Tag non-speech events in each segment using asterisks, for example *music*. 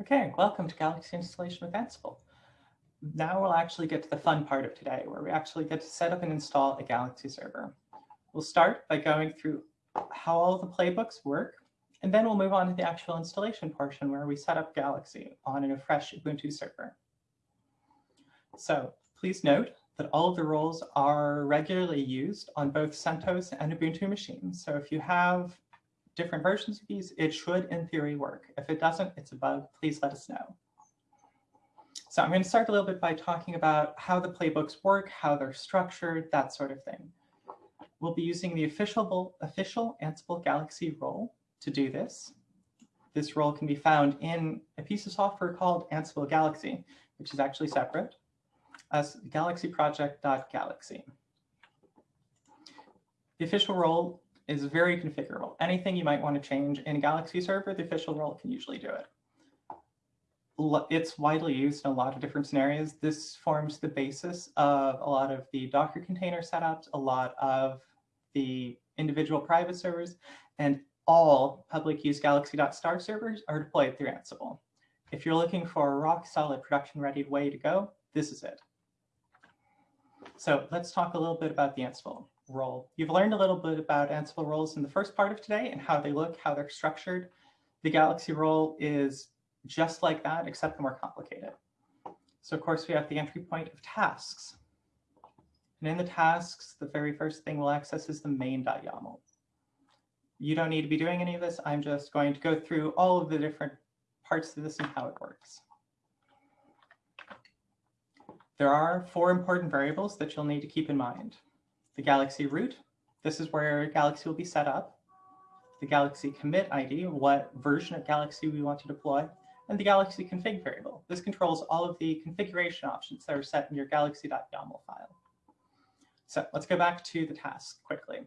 Okay, welcome to Galaxy Installation with Ansible. Now we'll actually get to the fun part of today, where we actually get to set up and install a Galaxy server. We'll start by going through how all the playbooks work, and then we'll move on to the actual installation portion where we set up Galaxy on a fresh Ubuntu server. So please note that all of the roles are regularly used on both CentOS and Ubuntu machines. So if you have different versions of these, it should in theory work. If it doesn't, it's a bug, please let us know. So I'm going to start a little bit by talking about how the playbooks work, how they're structured, that sort of thing. We'll be using the official, official Ansible Galaxy role to do this. This role can be found in a piece of software called Ansible Galaxy, which is actually separate as galaxyproject.galaxy. The official role is very configurable. Anything you might want to change in a Galaxy server, the official role can usually do it. It's widely used in a lot of different scenarios. This forms the basis of a lot of the Docker container setups, a lot of the individual private servers, and all public use galaxy.star servers are deployed through Ansible. If you're looking for a rock solid production ready way to go, this is it. So let's talk a little bit about the Ansible role. You've learned a little bit about Ansible roles in the first part of today and how they look, how they're structured. The Galaxy role is just like that, except more complicated. So of course, we have the entry point of tasks. And in the tasks, the very first thing we'll access is the main.yaml. You don't need to be doing any of this. I'm just going to go through all of the different parts of this and how it works. There are four important variables that you'll need to keep in mind. The Galaxy root, this is where Galaxy will be set up. The Galaxy commit ID, what version of Galaxy we want to deploy. And the Galaxy config variable. This controls all of the configuration options that are set in your galaxy.yaml file. So let's go back to the task quickly.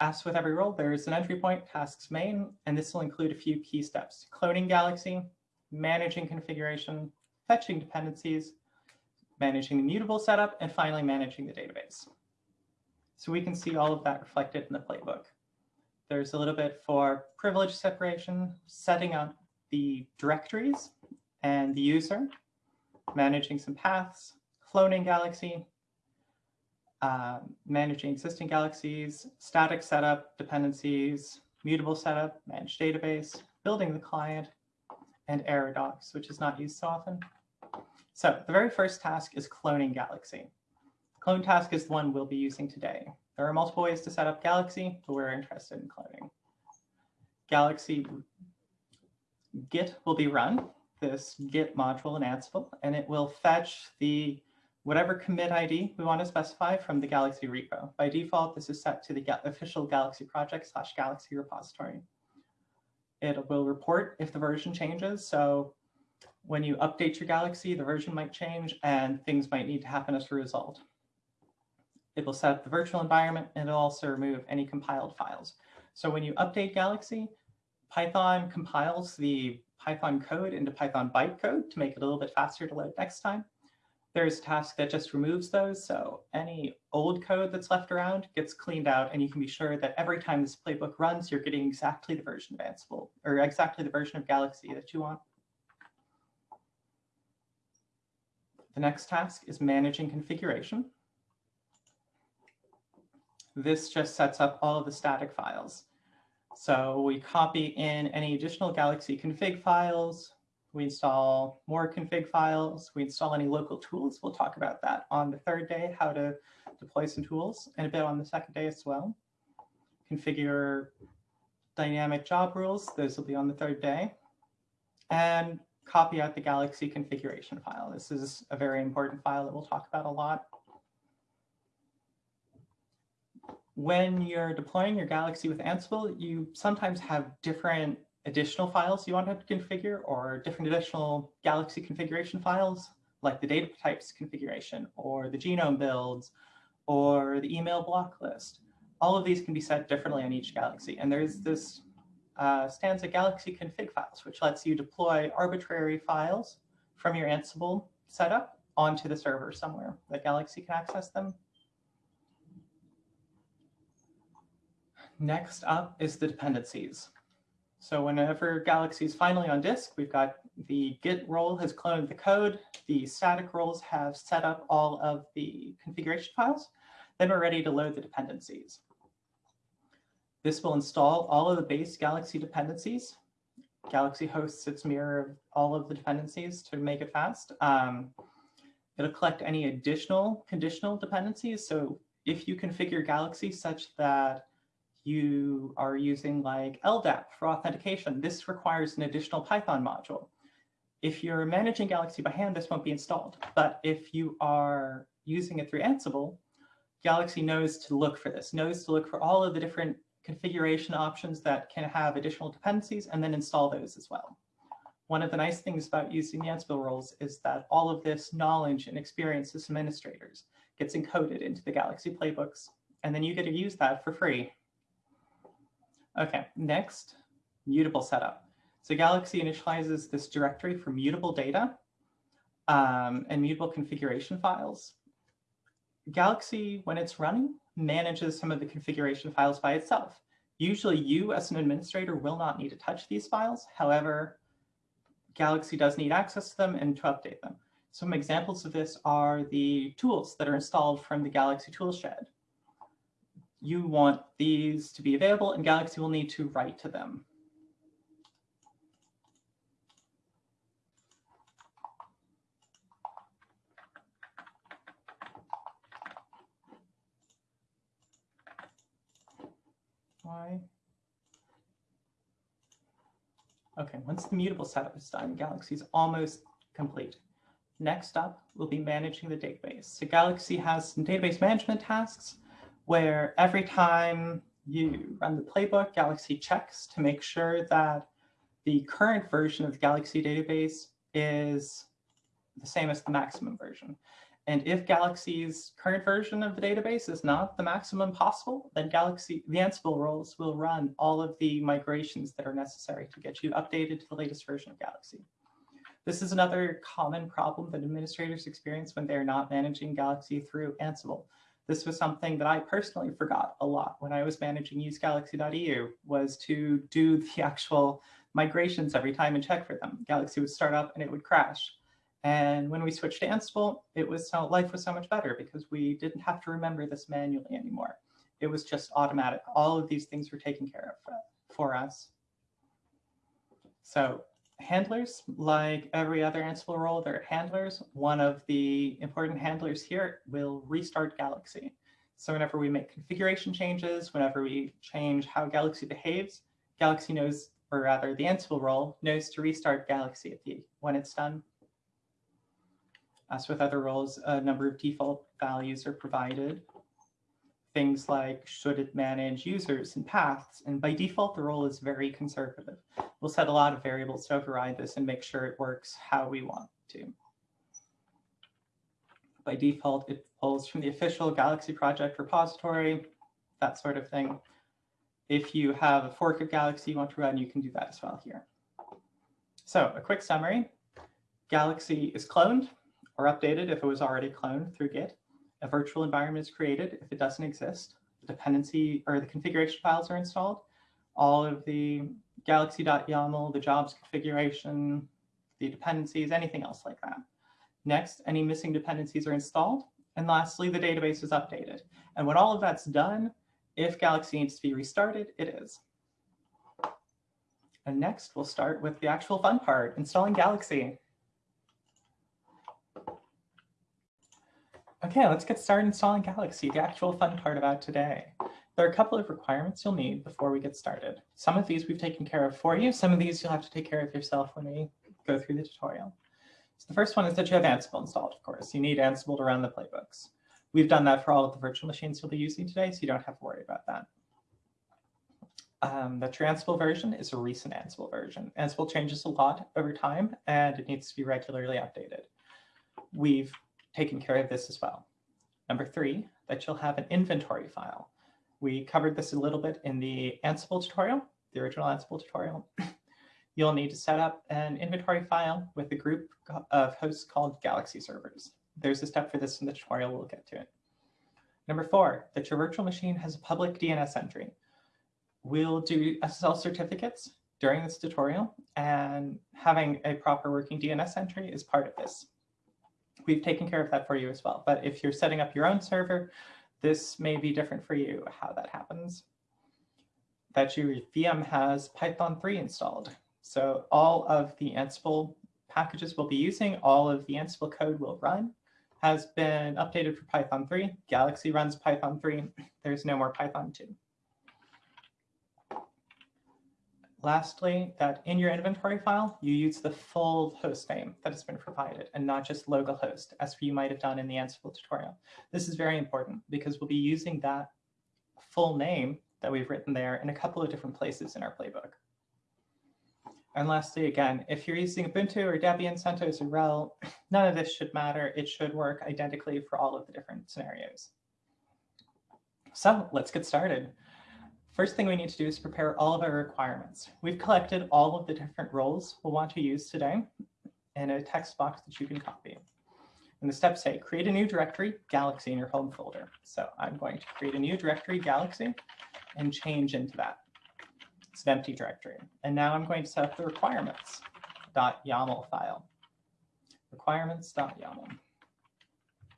As with every role, there is an entry point, tasks main, and this will include a few key steps. Cloning Galaxy, managing configuration, fetching dependencies, managing the mutable setup, and finally managing the database. So we can see all of that reflected in the playbook. There's a little bit for privilege separation, setting up the directories and the user, managing some paths, cloning Galaxy, uh, managing existing galaxies, static setup, dependencies, mutable setup, manage database, building the client, and error docs, which is not used so often. So the very first task is cloning Galaxy. Clone task is the one we'll be using today. There are multiple ways to set up Galaxy, but we're interested in cloning. Galaxy Git will be run, this Git module in Ansible, and it will fetch the whatever commit ID we want to specify from the Galaxy repo. By default, this is set to the official Galaxy project slash Galaxy repository. It will report if the version changes. So when you update your Galaxy, the version might change and things might need to happen as a result. It will set up the virtual environment and it'll also remove any compiled files. So when you update Galaxy, Python compiles the Python code into Python bytecode to make it a little bit faster to load next time. There's a task that just removes those. So any old code that's left around gets cleaned out and you can be sure that every time this playbook runs, you're getting exactly the version of Ansible or exactly the version of Galaxy that you want. The next task is managing configuration. This just sets up all of the static files. So we copy in any additional Galaxy config files. We install more config files. We install any local tools. We'll talk about that on the third day, how to deploy some tools, and a bit on the second day as well. Configure dynamic job rules. Those will be on the third day. And copy out the Galaxy configuration file. This is a very important file that we'll talk about a lot. When you're deploying your Galaxy with Ansible, you sometimes have different additional files you want to configure or different additional Galaxy configuration files, like the data types configuration or the genome builds or the email block list. All of these can be set differently on each Galaxy. And there's this uh, Stanza Galaxy config files, which lets you deploy arbitrary files from your Ansible setup onto the server somewhere that Galaxy can access them. Next up is the dependencies. So whenever Galaxy is finally on disk, we've got the Git role has cloned the code. The static roles have set up all of the configuration files. Then we're ready to load the dependencies. This will install all of the base Galaxy dependencies. Galaxy hosts its mirror of all of the dependencies to make it fast. Um, it'll collect any additional conditional dependencies. So if you configure Galaxy such that you are using like LDAP for authentication, this requires an additional Python module. If you're managing Galaxy by hand, this won't be installed. But if you are using it through Ansible, Galaxy knows to look for this, knows to look for all of the different configuration options that can have additional dependencies and then install those as well. One of the nice things about using the Ansible roles is that all of this knowledge and experience as administrators gets encoded into the Galaxy playbooks, and then you get to use that for free Okay, next, mutable setup. So Galaxy initializes this directory for mutable data um, and mutable configuration files. Galaxy, when it's running, manages some of the configuration files by itself. Usually you as an administrator will not need to touch these files. However, Galaxy does need access to them and to update them. Some examples of this are the tools that are installed from the Galaxy Toolshed you want these to be available and Galaxy will need to write to them. Why? Okay, once the mutable setup is done, Galaxy is almost complete. Next up, we'll be managing the database. So Galaxy has some database management tasks where every time you run the playbook, Galaxy checks to make sure that the current version of the Galaxy database is the same as the maximum version. And if Galaxy's current version of the database is not the maximum possible, then Galaxy, the Ansible roles will run all of the migrations that are necessary to get you updated to the latest version of Galaxy. This is another common problem that administrators experience when they're not managing Galaxy through Ansible. This was something that I personally forgot a lot when I was managing usegalaxy.eu was to do the *laughs* actual migrations every time and check for them. Galaxy would start up and it would crash. And when we switched to Ansible, it was so life was so much better because we didn't have to remember this manually anymore. It was just automatic. All of these things were taken care of for us. So handlers, like every other Ansible role, they're handlers. One of the important handlers here will restart Galaxy. So whenever we make configuration changes, whenever we change how Galaxy behaves, Galaxy knows, or rather the Ansible role, knows to restart Galaxy at the, when it's done. As with other roles, a number of default values are provided things like should it manage users and paths. And by default, the role is very conservative. We'll set a lot of variables to override this and make sure it works how we want to. By default, it pulls from the official Galaxy project repository, that sort of thing. If you have a fork of Galaxy you want to run, you can do that as well here. So a quick summary, Galaxy is cloned or updated if it was already cloned through Git. A virtual environment is created if it doesn't exist. The dependency or the configuration files are installed. All of the galaxy.yaml, the jobs configuration, the dependencies, anything else like that. Next, any missing dependencies are installed. And lastly, the database is updated. And when all of that's done, if Galaxy needs to be restarted, it is. And next, we'll start with the actual fun part, installing Galaxy. Okay, let's get started installing Galaxy, the actual fun part about today. There are a couple of requirements you'll need before we get started. Some of these we've taken care of for you. Some of these you'll have to take care of yourself when we go through the tutorial. So the first one is that you have Ansible installed, of course. You need Ansible to run the playbooks. We've done that for all of the virtual machines you'll be using today, so you don't have to worry about that. Um, the Ansible version is a recent Ansible version. Ansible changes a lot over time, and it needs to be regularly updated. We've taken care of this as well. Number three, that you'll have an inventory file. We covered this a little bit in the Ansible tutorial, the original Ansible tutorial. *laughs* You'll need to set up an inventory file with a group of hosts called Galaxy servers. There's a step for this in the tutorial, we'll get to it. Number four, that your virtual machine has a public DNS entry. We'll do SSL certificates during this tutorial, and having a proper working DNS entry is part of this. We've taken care of that for you as well, but if you're setting up your own server, this may be different for you, how that happens. That your VM has Python 3 installed. So all of the Ansible packages we'll be using, all of the Ansible code will run, has been updated for Python 3. Galaxy runs Python 3. There's no more Python 2. Lastly, that in your inventory file, you use the full host name that has been provided and not just localhost, as you might have done in the Ansible tutorial. This is very important because we'll be using that full name that we've written there in a couple of different places in our playbook. And lastly, again, if you're using Ubuntu or Debian, CentOS or RHEL, *laughs* none of this should matter. It should work identically for all of the different scenarios. So let's get started. First thing we need to do is prepare all of our requirements. We've collected all of the different roles we'll want to use today in a text box that you can copy. And the steps say, create a new directory, Galaxy in your home folder. So I'm going to create a new directory, Galaxy, and change into that. It's an empty directory. And now I'm going to set up the requirements.yaml file. Requirements.yaml.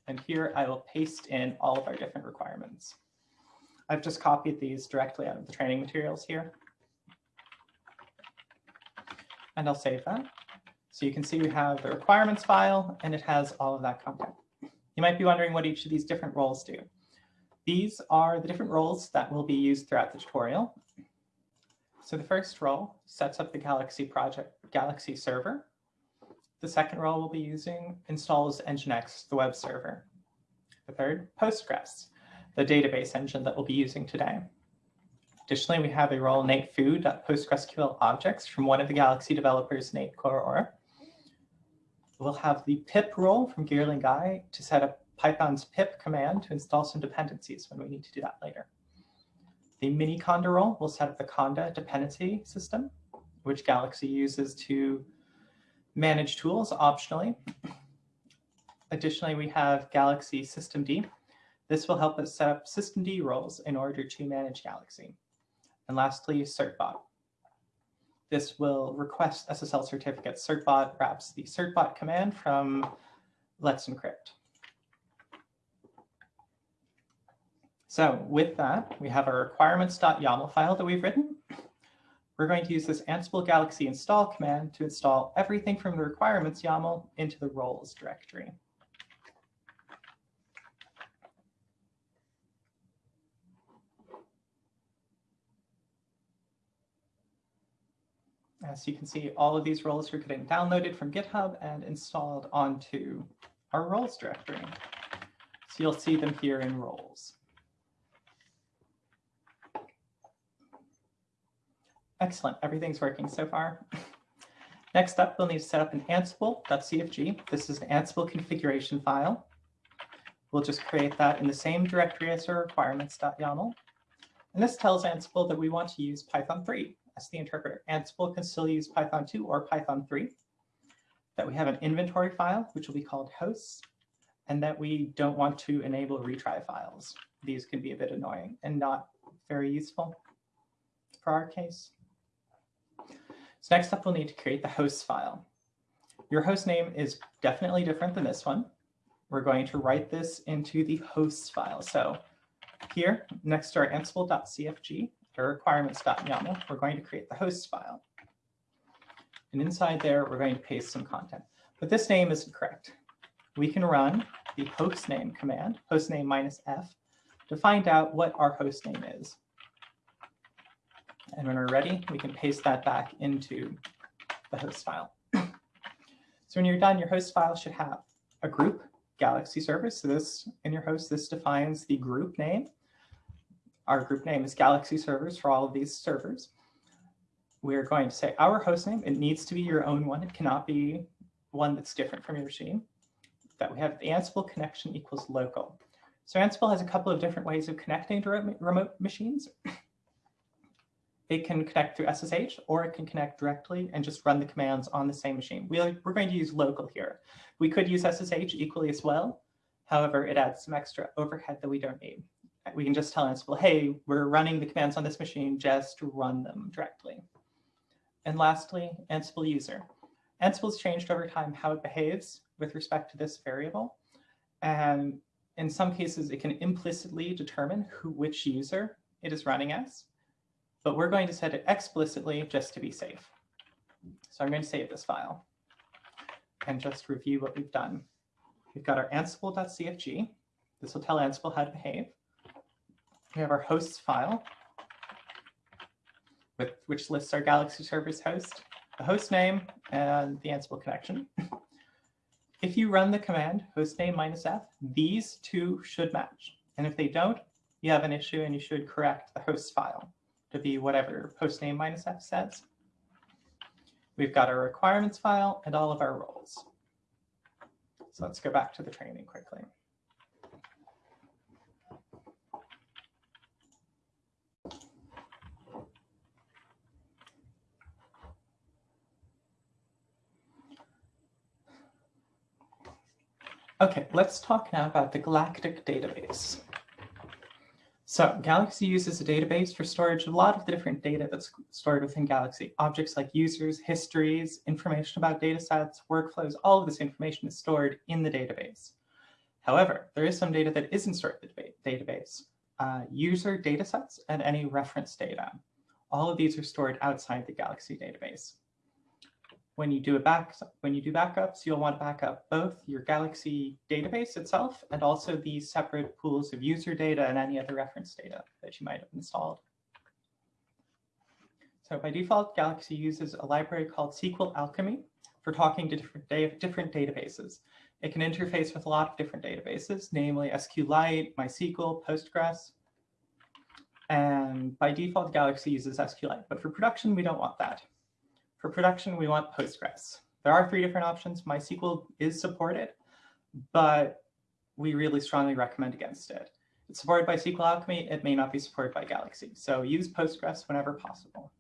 And here I will paste in all of our different requirements. I've just copied these directly out of the training materials here. And I'll save that. So you can see we have the requirements file and it has all of that content. You might be wondering what each of these different roles do. These are the different roles that will be used throughout the tutorial. So the first role sets up the Galaxy project, Galaxy server. The second role we'll be using installs Nginx, the web server. The third, Postgres the database engine that we'll be using today. Additionally, we have a role nateFoo.PostgreSQL objects from one of the Galaxy developers, Nate Coraor. We'll have the pip role from Geerling Guy to set up Python's pip command to install some dependencies when we need to do that later. The mini conda role will set up the conda dependency system, which Galaxy uses to manage tools optionally. Additionally, we have Galaxy systemd, this will help us set up systemd roles in order to manage Galaxy. And lastly, certbot. This will request SSL certificates. Certbot wraps the certbot command from Let's Encrypt. So with that, we have our requirements.yaml file that we've written. We're going to use this Ansible Galaxy install command to install everything from the requirements YAML into the roles directory. As you can see, all of these roles are getting downloaded from GitHub and installed onto our roles directory. So you'll see them here in roles. Excellent, everything's working so far. *laughs* Next up, we'll need to set up an ansible.cfg. This is an Ansible configuration file. We'll just create that in the same directory as our requirements.yaml. And this tells Ansible that we want to use Python 3 as the interpreter. Ansible can still use Python 2 or Python 3. That we have an inventory file, which will be called hosts, and that we don't want to enable retry files. These can be a bit annoying and not very useful for our case. So next up, we'll need to create the hosts file. Your host name is definitely different than this one. We're going to write this into the hosts file. So here, next to our ansible.cfg, our requirements.yaml, we're going to create the hosts file. And inside there, we're going to paste some content. But this name isn't correct. We can run the hostname command, hostname minus f, to find out what our hostname is. And when we're ready, we can paste that back into the host file. *clears throat* so when you're done, your host file should have a group, Galaxy service. So this, in your host, this defines the group name. Our group name is Galaxy servers for all of these servers. We're going to say our host name. It needs to be your own one. It cannot be one that's different from your machine. That we have the Ansible connection equals local. So Ansible has a couple of different ways of connecting to remote machines. *laughs* It can connect through SSH, or it can connect directly and just run the commands on the same machine. We, are going to use local here. We could use SSH equally as well. However, it adds some extra overhead that we don't need we can just tell Ansible, hey, we're running the commands on this machine, just run them directly. And lastly, Ansible user. Ansible's changed over time how it behaves with respect to this variable. And in some cases, it can implicitly determine who which user it is running as. But we're going to set it explicitly just to be safe. So I'm going to save this file and just review what we've done. We've got our ansible.cfg. This will tell Ansible how to behave. We have our hosts file, with, which lists our Galaxy servers host, the host name, and the Ansible connection. if you run the command hostname minus f, these two should match. And if they don't, you have an issue and you should correct the host file to be whatever hostname minus f says. We've got our requirements file and all of our roles. So let's go back to the training quickly. Okay, let's talk now about the Galactic database. So Galaxy uses a database for storage of a lot of the different data that's stored within Galaxy. Objects like users, histories, information about datasets, workflows, all of this information is stored in the database. However, there is some data that isn't stored in the database. Uh, user datasets and any reference data. All of these are stored outside the Galaxy database when you do a back when you do backups, you'll want to back up both your Galaxy database itself and also the separate pools of user data and any other reference data that you might have installed. So by default, Galaxy uses a library called SQL Alchemy for talking to different, da different databases. It can interface with a lot of different databases, namely SQLite, MySQL, Postgres. And by default, Galaxy uses SQLite, but for production, we don't want that. For production, we want Postgres. There are three different options. MySQL is supported, but we really strongly recommend against it. It's supported by SQL Alchemy. It may not be supported by Galaxy. So use Postgres whenever possible.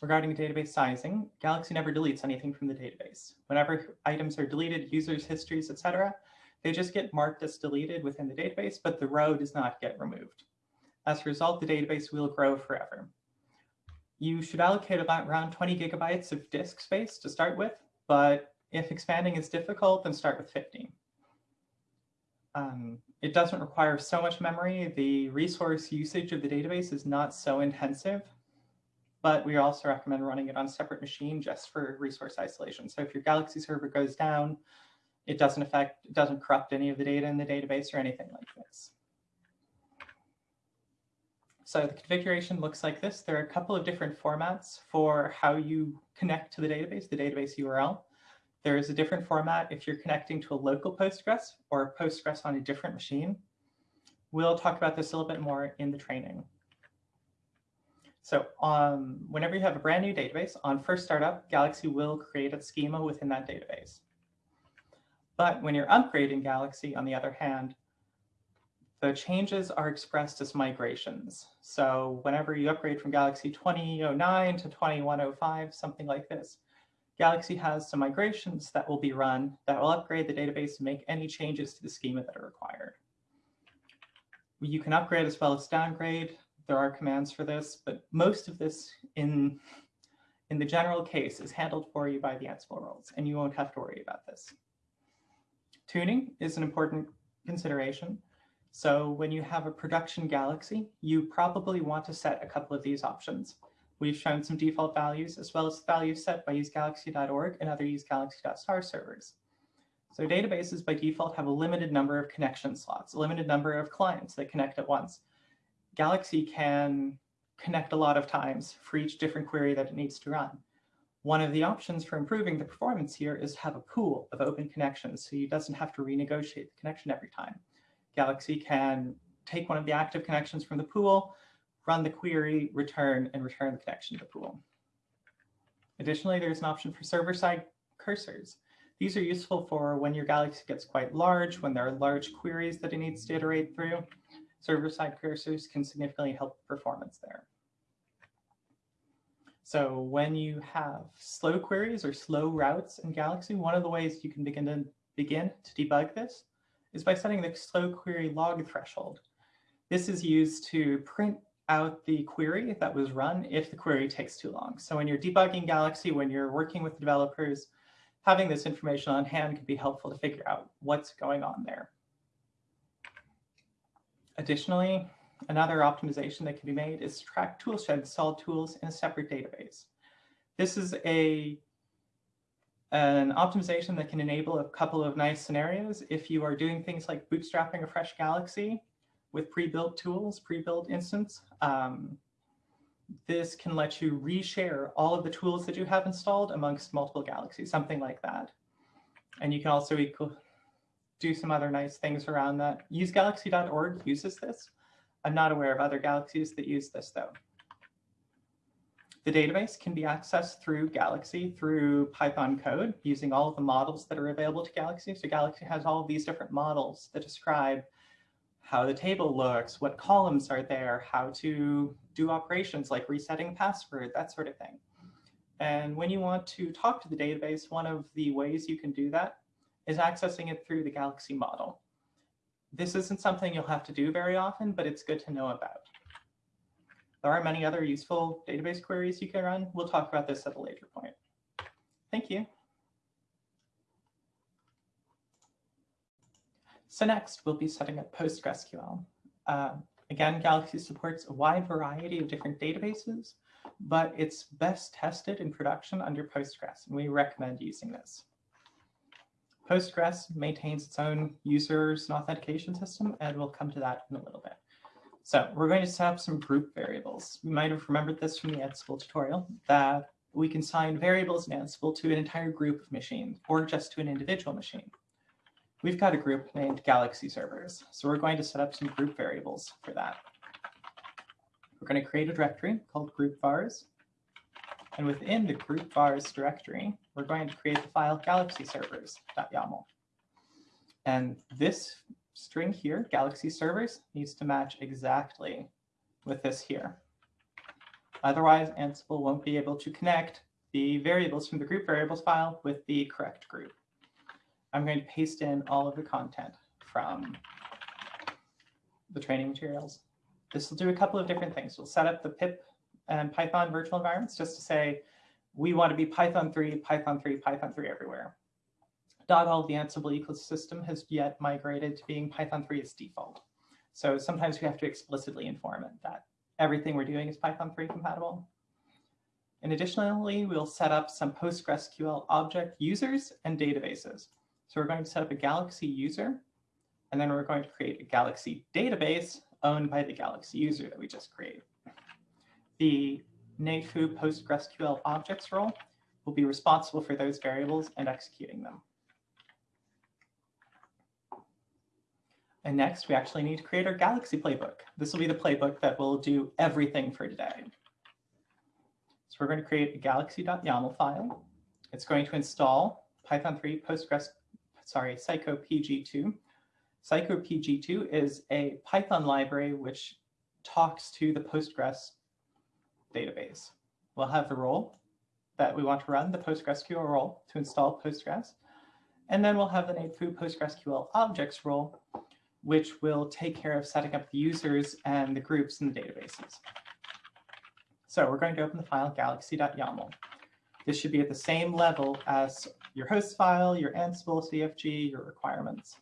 Regarding database sizing, Galaxy never deletes anything from the database. Whenever items are deleted, users, histories, etc., they just get marked as deleted within the database, but the row does not get removed. As a result, the database will grow forever you should allocate about around 20 gigabytes of disk space to start with, but if expanding is difficult, then start with 15. Um, it doesn't require so much memory. The resource usage of the database is not so intensive, but we also recommend running it on a separate machine just for resource isolation. So if your Galaxy server goes down, it doesn't affect, it doesn't corrupt any of the data in the database or anything like this. So the configuration looks like this. There are a couple of different formats for how you connect to the database, the database URL. There is a different format if you're connecting to a local Postgres or Postgres on a different machine. We'll talk about this a little bit more in the training. So um, whenever you have a brand new database, on first startup, Galaxy will create a schema within that database. But when you're upgrading Galaxy, on the other hand, the changes are expressed as migrations. So whenever you upgrade from Galaxy 2009 to 2105, something like this, Galaxy has some migrations that will be run that will upgrade the database and make any changes to the schema that are required. You can upgrade as well as downgrade. There are commands for this, but most of this in, in the general case is handled for you by the Ansible roles, and you won't have to worry about this. Tuning is an important consideration. So when you have a production Galaxy, you probably want to set a couple of these options. We've shown some default values as well as values set by usegalaxy.org and other usegalaxy.star servers. So databases by default have a limited number of connection slots, a limited number of clients that connect at once. Galaxy can connect a lot of times for each different query that it needs to run. One of the options for improving the performance here is to have a pool of open connections so you doesn't have to renegotiate the connection every time. Galaxy can take one of the active connections from the pool, run the query, return, and return the connection to the pool. Additionally, there's an option for server-side cursors. These are useful for when your Galaxy gets quite large, when there are large queries that it needs to iterate through. Server-side cursors can significantly help performance there. So when you have slow queries or slow routes in Galaxy, one of the ways you can begin to begin to debug this is by setting the slow query log threshold. This is used to print out the query that was run if the query takes too long. So when you're debugging Galaxy, when you're working with developers, having this information on hand can be helpful to figure out what's going on there. Additionally, another optimization that can be made is track toolshed installed tools in a separate database. This is a an optimization that can enable a couple of nice scenarios if you are doing things like bootstrapping a fresh Galaxy with pre-built tools, pre-built instance. Um, this can let you reshare all of the tools that you have installed amongst multiple galaxies, something like that. And you can also do some other nice things around that. UseGalaxy.org uses this. I'm not aware of other galaxies that use this though. The database can be accessed through Galaxy through Python code using all of the models that are available to Galaxy. So Galaxy has all of these different models that describe how the table looks, what columns are there, how to do operations like resetting password, that sort of thing. And when you want to talk to the database, one of the ways you can do that is accessing it through the Galaxy model. This isn't something you'll have to do very often, but it's good to know about. There are many other useful database queries you can run. We'll talk about this at a later point. Thank you. So next, we'll be setting up PostgreSQL. Uh, again, Galaxy supports a wide variety of different databases, but it's best tested in production under Postgres, and we recommend using this. Postgres maintains its own users and authentication system, and we'll come to that in a little bit. So we're going to set up some group variables. You might have remembered this from the Ansible tutorial, that we can assign variables in Ansible to an entire group of machines, or just to an individual machine. We've got a group named Galaxy servers, so we're going to set up some group variables for that. We're going to create a directory called group vars. And within the group vars directory, we're going to create the file galaxy servers.yaml. And this string here, Galaxy servers, needs to match exactly with this here. Otherwise, Ansible won't be able to connect the variables from the group variables file with the correct group. I'm going to paste in all of the content from the training materials. This will do a couple of different things. We'll set up the pip and Python virtual environments just to say, we want to be Python 3, Python 3, Python 3 everywhere. Not all the Ansible ecosystem has yet migrated to being Python 3 as default. So sometimes we have to explicitly inform it that everything we're doing is Python 3 compatible. And additionally, we'll set up some PostgreSQL object users and databases. So we're going to set up a Galaxy user, and then we're going to create a Galaxy database owned by the Galaxy user that we just created. The NateFoo PostgreSQL objects role will be responsible for those variables and executing them. And next, we actually need to create our Galaxy playbook. This will be the playbook that will do everything for today. So we're going to create a galaxy.yaml file. It's going to install Python 3 Postgres, sorry, Psycopg2. Psycopg2 is a Python library which talks to the Postgres database. We'll have the role that we want to run, the PostgreSQL role to install Postgres. And then we'll have the NateFoo PostgreSQL objects role, which will take care of setting up the users and the groups in the databases. So we're going to open the file galaxy.yaml. This should be at the same level as your host file, your Ansible CFG, your requirements.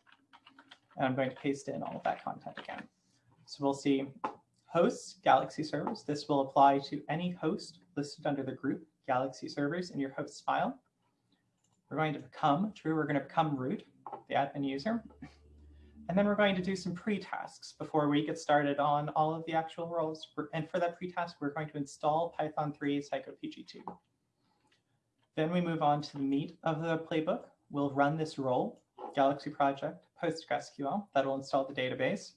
And I'm going to paste in all of that content again. So we'll see hosts, Galaxy servers. This will apply to any host listed under the group Galaxy servers in your hosts file. We're going to become true. We're going to become root, the admin user. And then we're going to do some pre-tasks before we get started on all of the actual roles. And for that pre-task, we're going to install Python 3 Psycopg2. Then we move on to the meat of the playbook. We'll run this role, Galaxy project, PostgreSQL, that will install the database.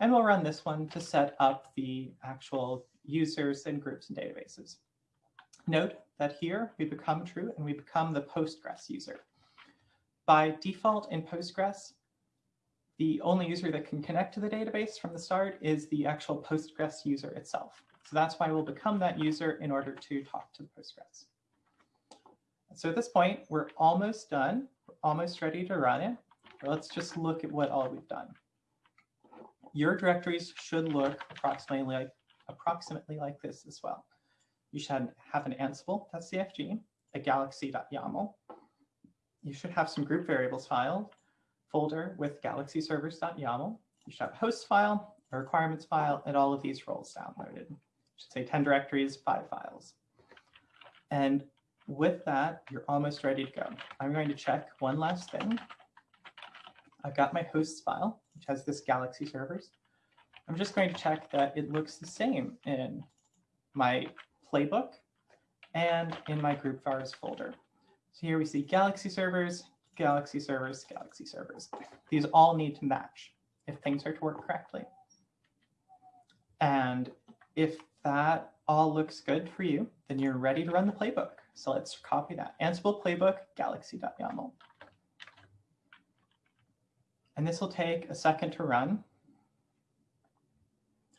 And we'll run this one to set up the actual users and groups and databases. Note that here we become true and we become the Postgres user. By default in Postgres, the only user that can connect to the database from the start is the actual Postgres user itself. So that's why we'll become that user in order to talk to the Postgres. So at this point, we're almost done, we're almost ready to run it. Let's just look at what all we've done. Your directories should look approximately like approximately like this as well. You should have an Ansible.cfg, a galaxy.yaml. You should have some group variables file folder with galaxy servers.yaml. You should have a host file, a requirements file, and all of these roles downloaded. I should say 10 directories, five files. And with that, you're almost ready to go. I'm going to check one last thing. I've got my hosts file, which has this Galaxy servers. I'm just going to check that it looks the same in my playbook and in my group vars folder. So here we see Galaxy servers, Galaxy servers, Galaxy servers. These all need to match if things are to work correctly. And if that all looks good for you, then you're ready to run the playbook. So let's copy that. Ansible playbook, galaxy.yaml. And this will take a second to run.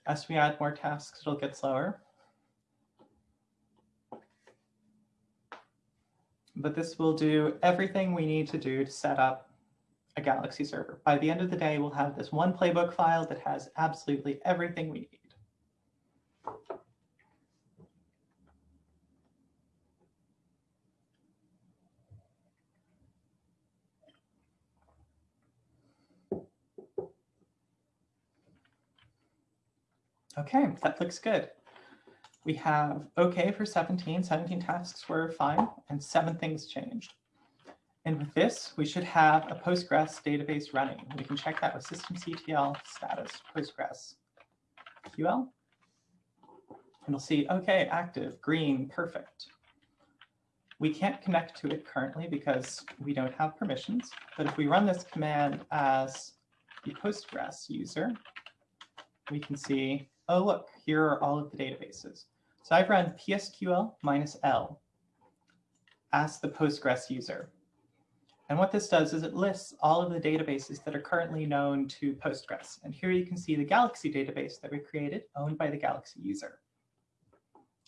As we add more tasks, it'll get slower. But this will do everything we need to do to set up a Galaxy server. By the end of the day, we'll have this one playbook file that has absolutely everything we need. Okay, that looks good. We have OK for 17. 17 tasks were fine, and seven things changed. And with this, we should have a Postgres database running. We can check that with systemctl status Postgres QL. And we'll see, OK, active, green, perfect. We can't connect to it currently because we don't have permissions. But if we run this command as the Postgres user, we can see oh, look, here are all of the databases. So I've run psql minus L ask the Postgres user. And what this does is it lists all of the databases that are currently known to Postgres. And here you can see the Galaxy database that we created, owned by the Galaxy user.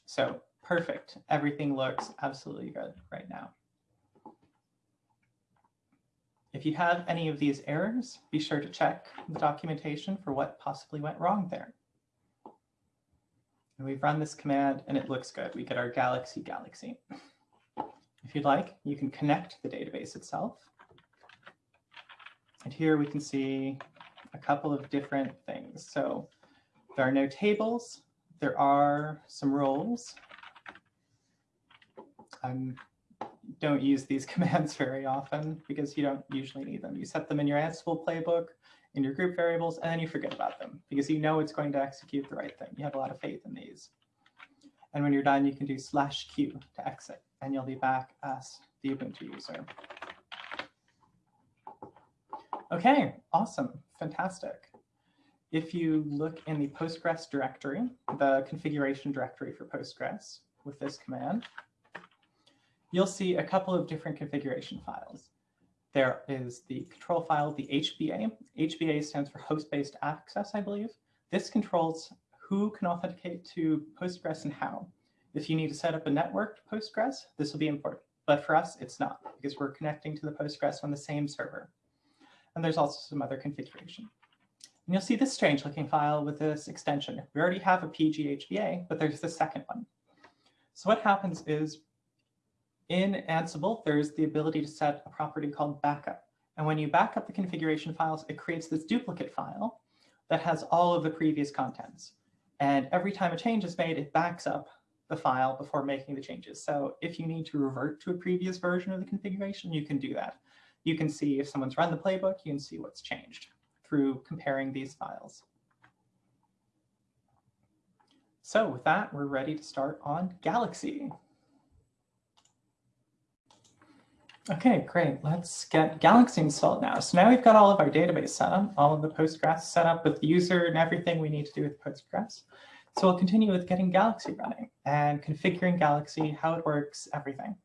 So perfect. Everything looks absolutely good right now. If you have any of these errors, be sure to check the documentation for what possibly went wrong there. And we've run this command and it looks good. We get our Galaxy Galaxy. If you'd like, you can connect the database itself. And here we can see a couple of different things. So there are no tables. There are some roles. I um, don't use these *laughs* commands very often because you don't usually need them. You set them in your Ansible playbook in your group variables, and then you forget about them because you know it's going to execute the right thing. You have a lot of faith in these. And when you're done, you can do slash q to exit, and you'll be back as the Ubuntu user. Okay, awesome, fantastic. If you look in the Postgres directory, the configuration directory for Postgres with this command, you'll see a couple of different configuration files. There is the control file, the HBA. HBA stands for host-based access, I believe. This controls who can authenticate to Postgres and how. If you need to set up a networked Postgres, this will be important. But for us, it's not because we're connecting to the Postgres on the same server. And there's also some other configuration. And you'll see this strange looking file with this extension. We already have a PGHBA, but there's the second one. So what happens is in Ansible, there's the ability to set a property called backup. And when you back up the configuration files, it creates this duplicate file that has all of the previous contents. And every time a change is made, it backs up the file before making the changes. So if you need to revert to a previous version of the configuration, you can do that. You can see if someone's run the playbook, you can see what's changed through comparing these files. So with that, we're ready to start on Galaxy. Okay, great. Let's get Galaxy installed now. So now we've got all of our database set up, all of the Postgres set up with the user and everything we need to do with Postgres. So we'll continue with getting Galaxy running and configuring Galaxy, how it works, everything.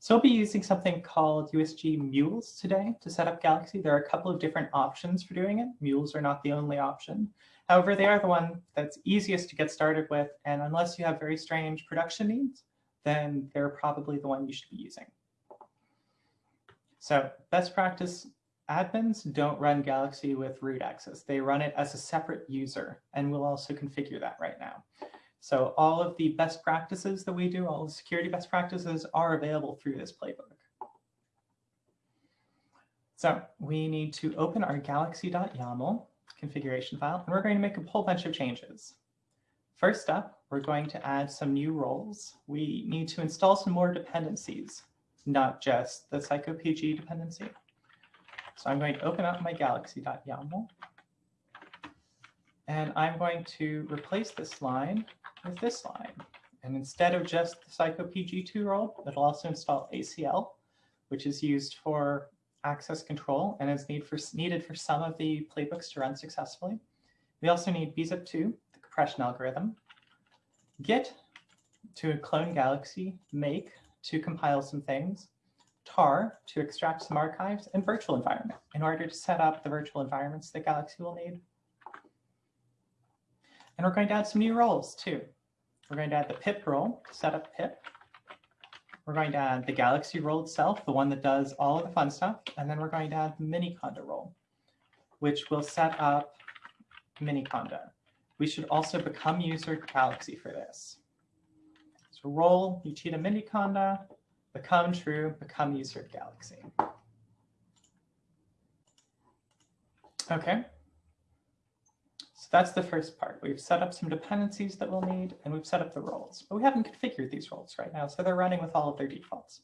So we'll be using something called uWSGI Mules today to set up Galaxy. There are a couple of different options for doing it. Mules are not the only option. However, they are the one that's easiest to get started with. And unless you have very strange production needs, then they're probably the one you should be using. So best practice admins don't run Galaxy with root access. They run it as a separate user, and we'll also configure that right now. So all of the best practices that we do, all the security best practices are available through this playbook. So we need to open our galaxy.yaml configuration file, and we're going to make a whole bunch of changes. First up, we're going to add some new roles. We need to install some more dependencies, not just the psycopg dependency. So I'm going to open up my galaxy.yaml. And I'm going to replace this line with this line. And instead of just the psycopg2 role, it'll also install ACL, which is used for access control and is need for, needed for some of the playbooks to run successfully. We also need bzip2, the compression algorithm, git to clone Galaxy, make to compile some things, tar to extract some archives, and virtual environment in order to set up the virtual environments that Galaxy will need. And we're going to add some new roles too. We're going to add the pip role, to set up pip. We're going to add the Galaxy role itself, the one that does all of the fun stuff. And then we're going to add the Miniconda role, which will set up Miniconda. We should also become user Galaxy for this. So role Uchida Miniconda, become true, become user Galaxy. Okay. So that's the first part. We've set up some dependencies that we'll need, and we've set up the roles. But we haven't configured these roles right now, so they're running with all of their defaults.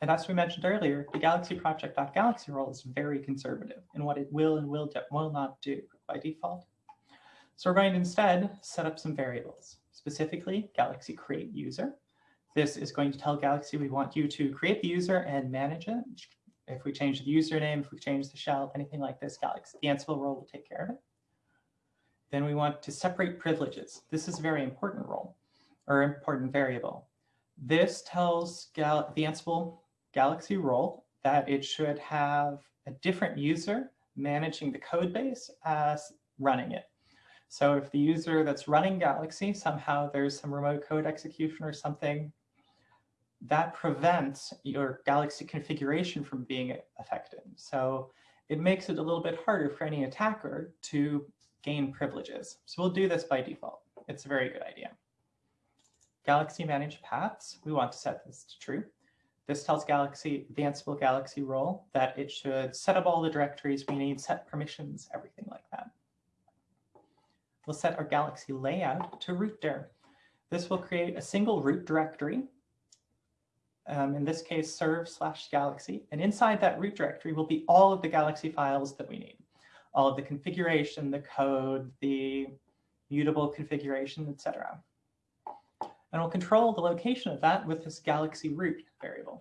And as we mentioned earlier, the Galaxy project.galaxy role is very conservative in what it will and will, will not do by default. So we're going to instead set up some variables, specifically Galaxy create user. This is going to tell Galaxy we want you to create the user and manage it. If we change the username, if we change the shell, anything like this, Galaxy, the Ansible role will take care of it. Then we want to separate privileges. This is a very important role or important variable. This tells Gal the Ansible Galaxy role that it should have a different user managing the code base as running it. So if the user that's running Galaxy, somehow there's some remote code execution or something, that prevents your Galaxy configuration from being affected. So it makes it a little bit harder for any attacker to gain privileges. So we'll do this by default. It's a very good idea. Galaxy manage paths, we want to set this to true. This tells Galaxy, the Ansible Galaxy role, that it should set up all the directories we need, set permissions, everything like that. We'll set our Galaxy layout to root dir. This will create a single root directory, um, in this case, serve slash galaxy. And inside that root directory will be all of the Galaxy files that we need all of the configuration, the code, the mutable configuration, etc. And we'll control the location of that with this galaxy root variable.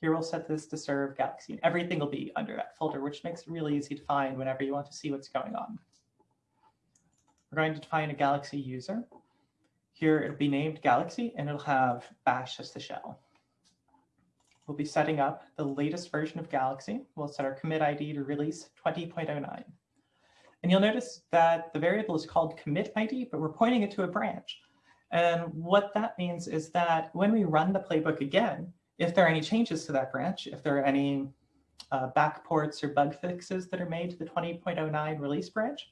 Here we'll set this to serve galaxy. And everything will be under that folder, which makes it really easy to find whenever you want to see what's going on. We're going to define a galaxy user. Here it'll be named galaxy and it'll have bash as the shell. We'll be setting up the latest version of Galaxy. We'll set our commit ID to release 20.09. And you'll notice that the variable is called commit ID, but we're pointing it to a branch. And what that means is that when we run the playbook again, if there are any changes to that branch, if there are any uh, backports or bug fixes that are made to the 20.09 release branch,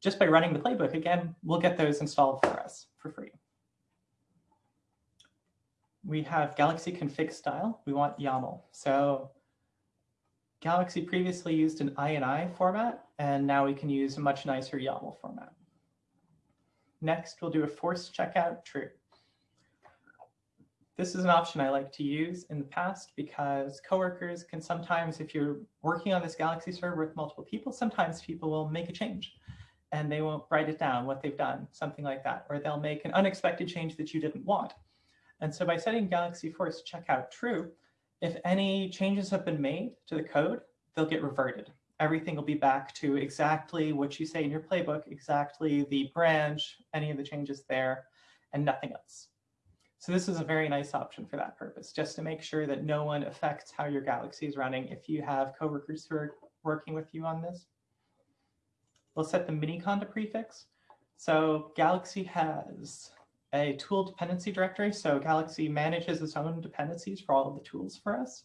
just by running the playbook again, we'll get those installed for us for free. We have Galaxy config style. We want YAML. So Galaxy previously used an INI format, and now we can use a much nicer YAML format. Next, we'll do a force checkout true. This is an option I like to use in the past because coworkers can sometimes, if you're working on this Galaxy server with multiple people, sometimes people will make a change and they won't write it down what they've done, something like that, or they'll make an unexpected change that you didn't want. And so by setting Galaxy Force checkout true, if any changes have been made to the code, they'll get reverted. Everything will be back to exactly what you say in your playbook, exactly the branch, any of the changes there, and nothing else. So this is a very nice option for that purpose, just to make sure that no one affects how your Galaxy is running if you have coworkers who are working with you on this. We'll set the Miniconda prefix. So Galaxy has a tool dependency directory. So Galaxy manages its own dependencies for all of the tools for us.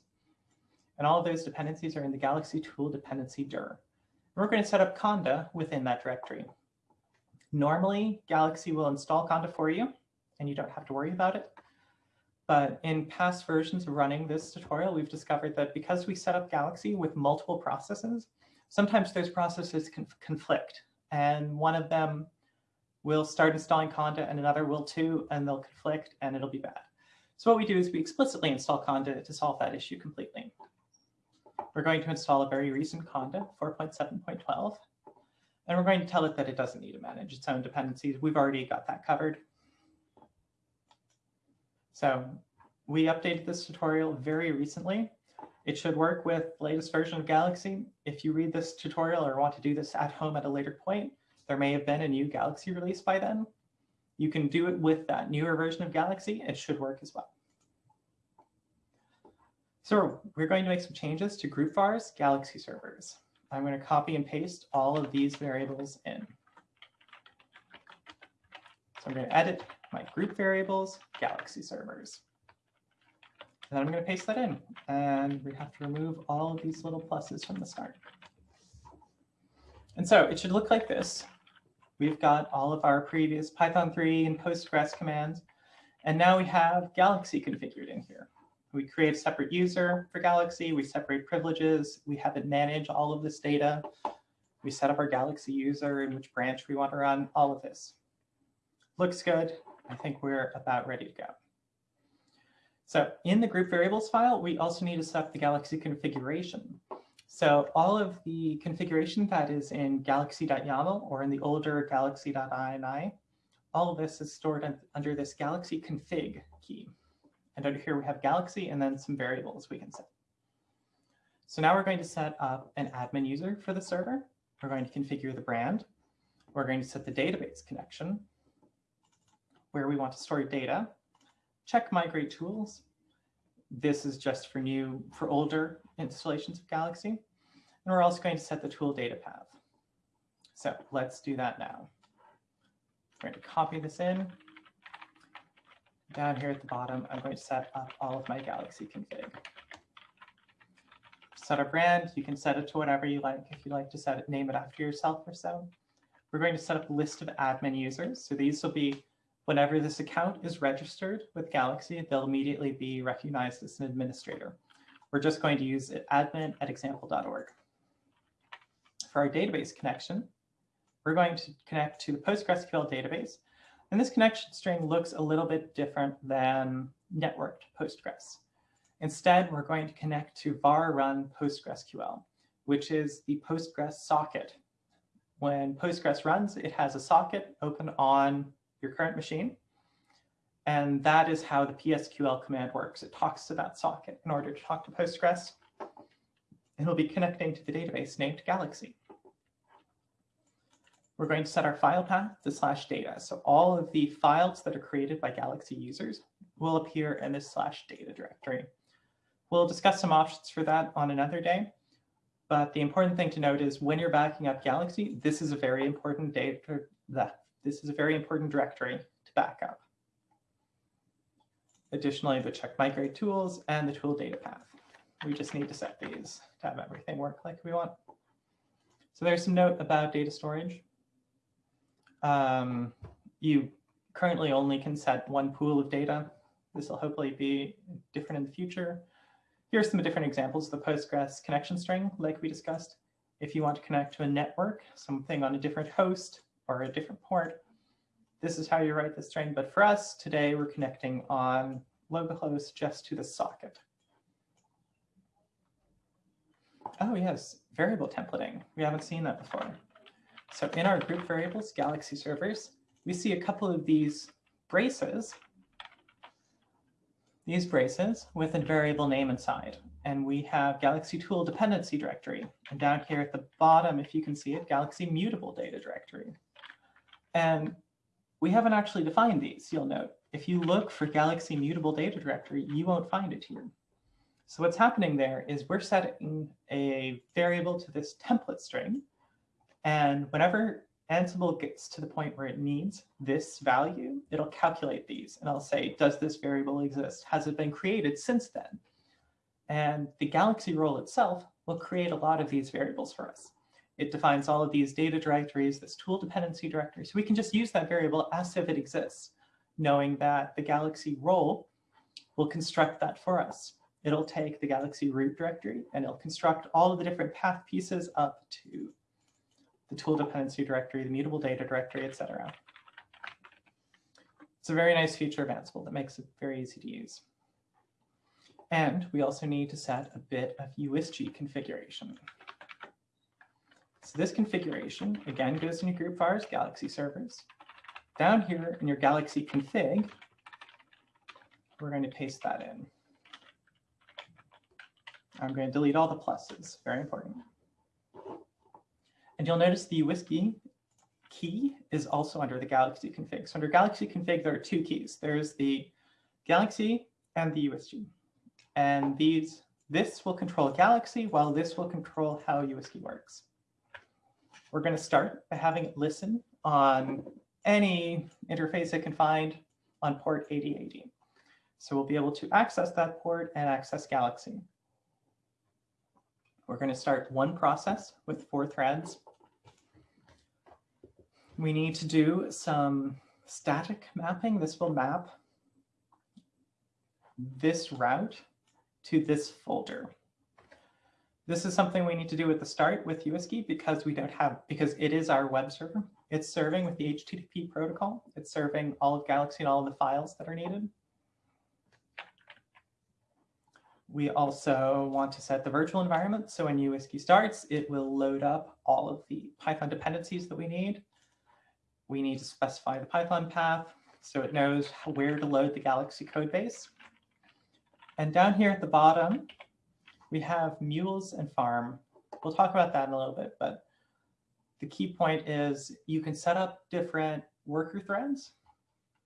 And all of those dependencies are in the Galaxy tool dependency dir. We're going to set up Conda within that directory. Normally, Galaxy will install Conda for you. and you don't have to worry about it. But in past versions of running this tutorial, we've discovered that because we set up Galaxy with multiple processes, sometimes those processes can conflict. And one of them will start installing Conda and another will too, and they'll conflict and it'll be bad. So what we do is we explicitly install Conda to solve that issue completely. We're going to install a very recent Conda, 4.7.12, and we're going to tell it that it doesn't need to manage its own dependencies. We've already got that covered. So we updated this tutorial very recently. It should work with the latest version of Galaxy. If you read this tutorial or want to do this at home at a later point, there may have been a new Galaxy release by then. You can do it with that newer version of Galaxy. It should work as well. So we're going to make some changes to group vars Galaxy servers. I'm going to copy and paste all of these variables in. So I'm going to edit my group variables, Galaxy servers. And I'm going to paste that in. And we have to remove all of these little pluses from the start. And so it should look like this. We've got all of our previous Python 3 and Postgres commands. And now we have Galaxy configured in here. We create a separate user for Galaxy. We separate privileges. We have it manage all of this data. We set up our Galaxy user and which branch we want to run, all of this. Looks good. I think we're about ready to go. So in the group variables file, we also need to set up the Galaxy configuration. So all of the configuration that is in galaxy.yaml or in the older galaxy.ini, all of this is stored under this galaxy config key. And under here we have galaxy and then some variables we can set. So now we're going to set up an admin user for the server. We're going to configure the brand. We're going to set the database connection where we want to store data, check migrate tools. This is just for new, for older installations of Galaxy. And we're also going to set the tool data path. So let's do that now. We're going to copy this in. Down here at the bottom, I'm going to set up all of my Galaxy config. Set a brand, you can set it to whatever you like. If you like to set it, name it after yourself or so. We're going to set up a list of admin users. So these will be Whenever this account is registered with Galaxy, they'll immediately be recognized as an administrator. We're just going to use admin at example.org. For our database connection, we're going to connect to the PostgreSQL database. And this connection string looks a little bit different than networked Postgres. Instead, we're going to connect to var run PostgreSQL, which is the Postgres socket. When Postgres runs, it has a socket open on your current machine. And that is how the PSQL command works. It talks to that socket in order to talk to Postgres. It'll be connecting to the database named Galaxy. We're going to set our file path to slash data. So all of the files that are created by Galaxy users will appear in this slash data directory. We'll discuss some options for that on another day. But the important thing to note is when you're backing up Galaxy, this is a very important data, that this is a very important directory to back up. Additionally, the check migrate tools and the tool data path. We just need to set these to have everything work like we want. So there's some note about data storage. Um, you currently only can set one pool of data. This will hopefully be different in the future. Here are some different examples of the Postgres connection string, like we discussed. If you want to connect to a network, something on a different host, or a different port, this is how you write the string. But for us today, we're connecting on localhost just to the socket. Oh yes, variable templating. We haven't seen that before. So in our group variables, Galaxy servers, we see a couple of these braces, these braces with a variable name inside. And we have Galaxy tool dependency directory. And down here at the bottom, if you can see it, Galaxy mutable data directory. And we haven't actually defined these, you'll note. If you look for Galaxy mutable data directory, you won't find it here. So what's happening there is we're setting a variable to this template string. And whenever Ansible gets to the point where it needs this value, it'll calculate these. And I'll say, does this variable exist? Has it been created since then? And the Galaxy role itself will create a lot of these variables for us. It defines all of these data directories, this tool dependency directory. So we can just use that variable as if it exists. knowing that the Galaxy role will construct that for us. It'll take the Galaxy root directory and it'll construct all of the different path pieces up to the tool dependency directory, the mutable data directory, etc. It's a very nice feature of Ansible that makes it very easy to use. And we also need to set a bit of uWSGI configuration. So this configuration, again, goes in your group vars, Galaxy servers. Down here in your Galaxy config, we're going to paste that in. I'm going to delete all the pluses, very important. And you'll notice the uWSGI key is also under the Galaxy config. So under Galaxy config, there are two keys. There's the Galaxy and the uWSGI. And these, this will control Galaxy, while this will control how uWSGI works. We're going to start by having it listen on any interface it can find on port 8080. So we'll be able to access that port and access Galaxy. We're going to start one process with four threads. We need to do some static mapping. This will map this route to this folder. This is something we need to do at the start with uWSGI because we don't have, because it is our web server. It's serving with the HTTP protocol. It's serving all of Galaxy and all of the files that are needed. We also want to set the virtual environment. So when uWSGI starts, it will load up all of the Python dependencies that we need. We need to specify the Python path so it knows where to load the Galaxy code base. And down here at the bottom, we have mules and farm. We'll talk about that in a little bit, but the key point is you can set up different worker threads.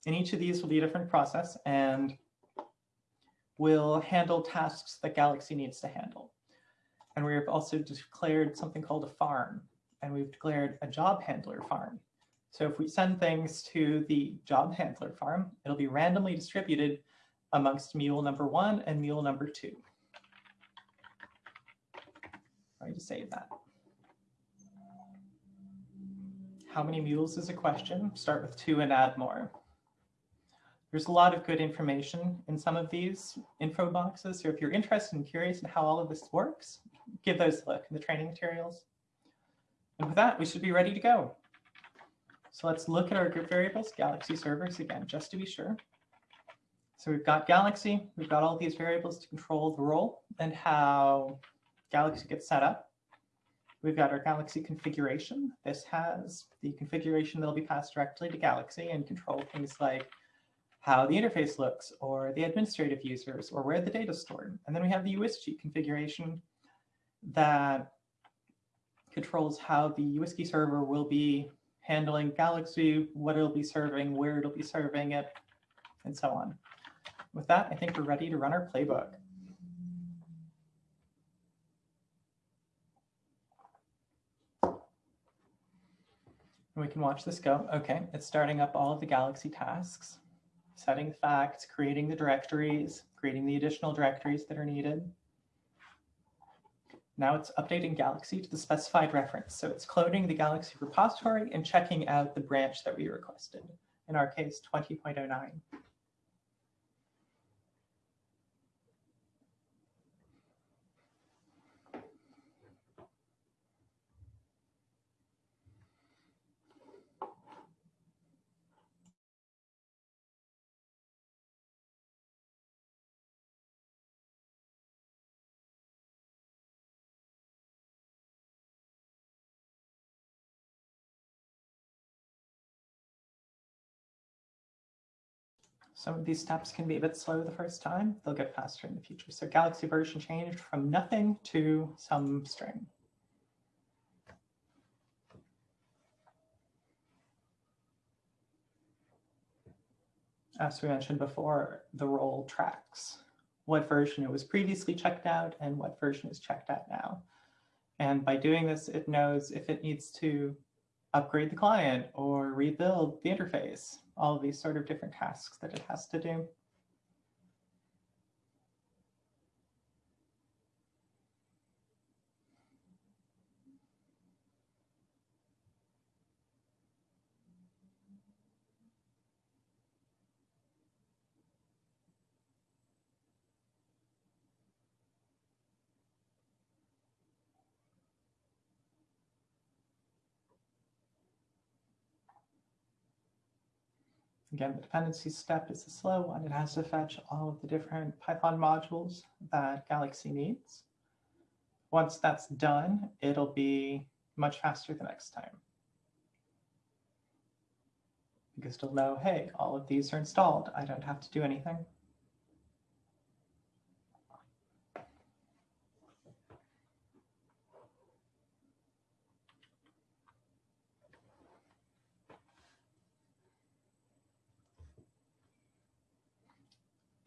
And each of these will be a different process. And will handle tasks that Galaxy needs to handle. And we've also declared something called a farm, and we've declared a job handler farm. So if we send things to the job handler farm, it'll be randomly distributed amongst mule number one and mule number two. To save that. How many mules is a question? Start with two and add more. There's a lot of good information in some of these info boxes. So if you're interested and curious in how all of this works, give those a look in the training materials. And with that, we should be ready to go. So let's look at our group variables, Galaxy servers again, just to be sure. So we've got Galaxy, we've got all these variables to control the role and how Galaxy gets set up. We've got our Galaxy configuration. This has the configuration that'll be passed directly to Galaxy and control things like how the interface looks, or the administrative users, or where the data is stored. And then we have the uWSGI configuration that controls how the uWSGI server will be handling Galaxy, what it'll be serving, where it'll be serving it, and so on. With that, I think we're ready to run our playbook. And we can watch this go. Okay, it's starting up all of the Galaxy tasks setting facts, creating the directories, creating the additional directories that are needed. Now it's updating Galaxy to the specified reference. So it's cloning the Galaxy repository and checking out the branch that we requested, in our case, 20.09. Some of these steps can be a bit slow the first time. They'll get faster in the future. So Galaxy version changed from nothing to some string. As we mentioned before, the role tracks what version it was previously checked out and what version is checked out now. And by doing this, it knows if it needs to upgrade the client or rebuild the interface all these sort of different tasks that it has to do. Again, the dependency step is the slow one. It has to fetch all of the different Python modules that Galaxy needs. Once that's done, it'll be much faster the next time. Because it'll know, hey, all of these are installed. I don't have to do anything.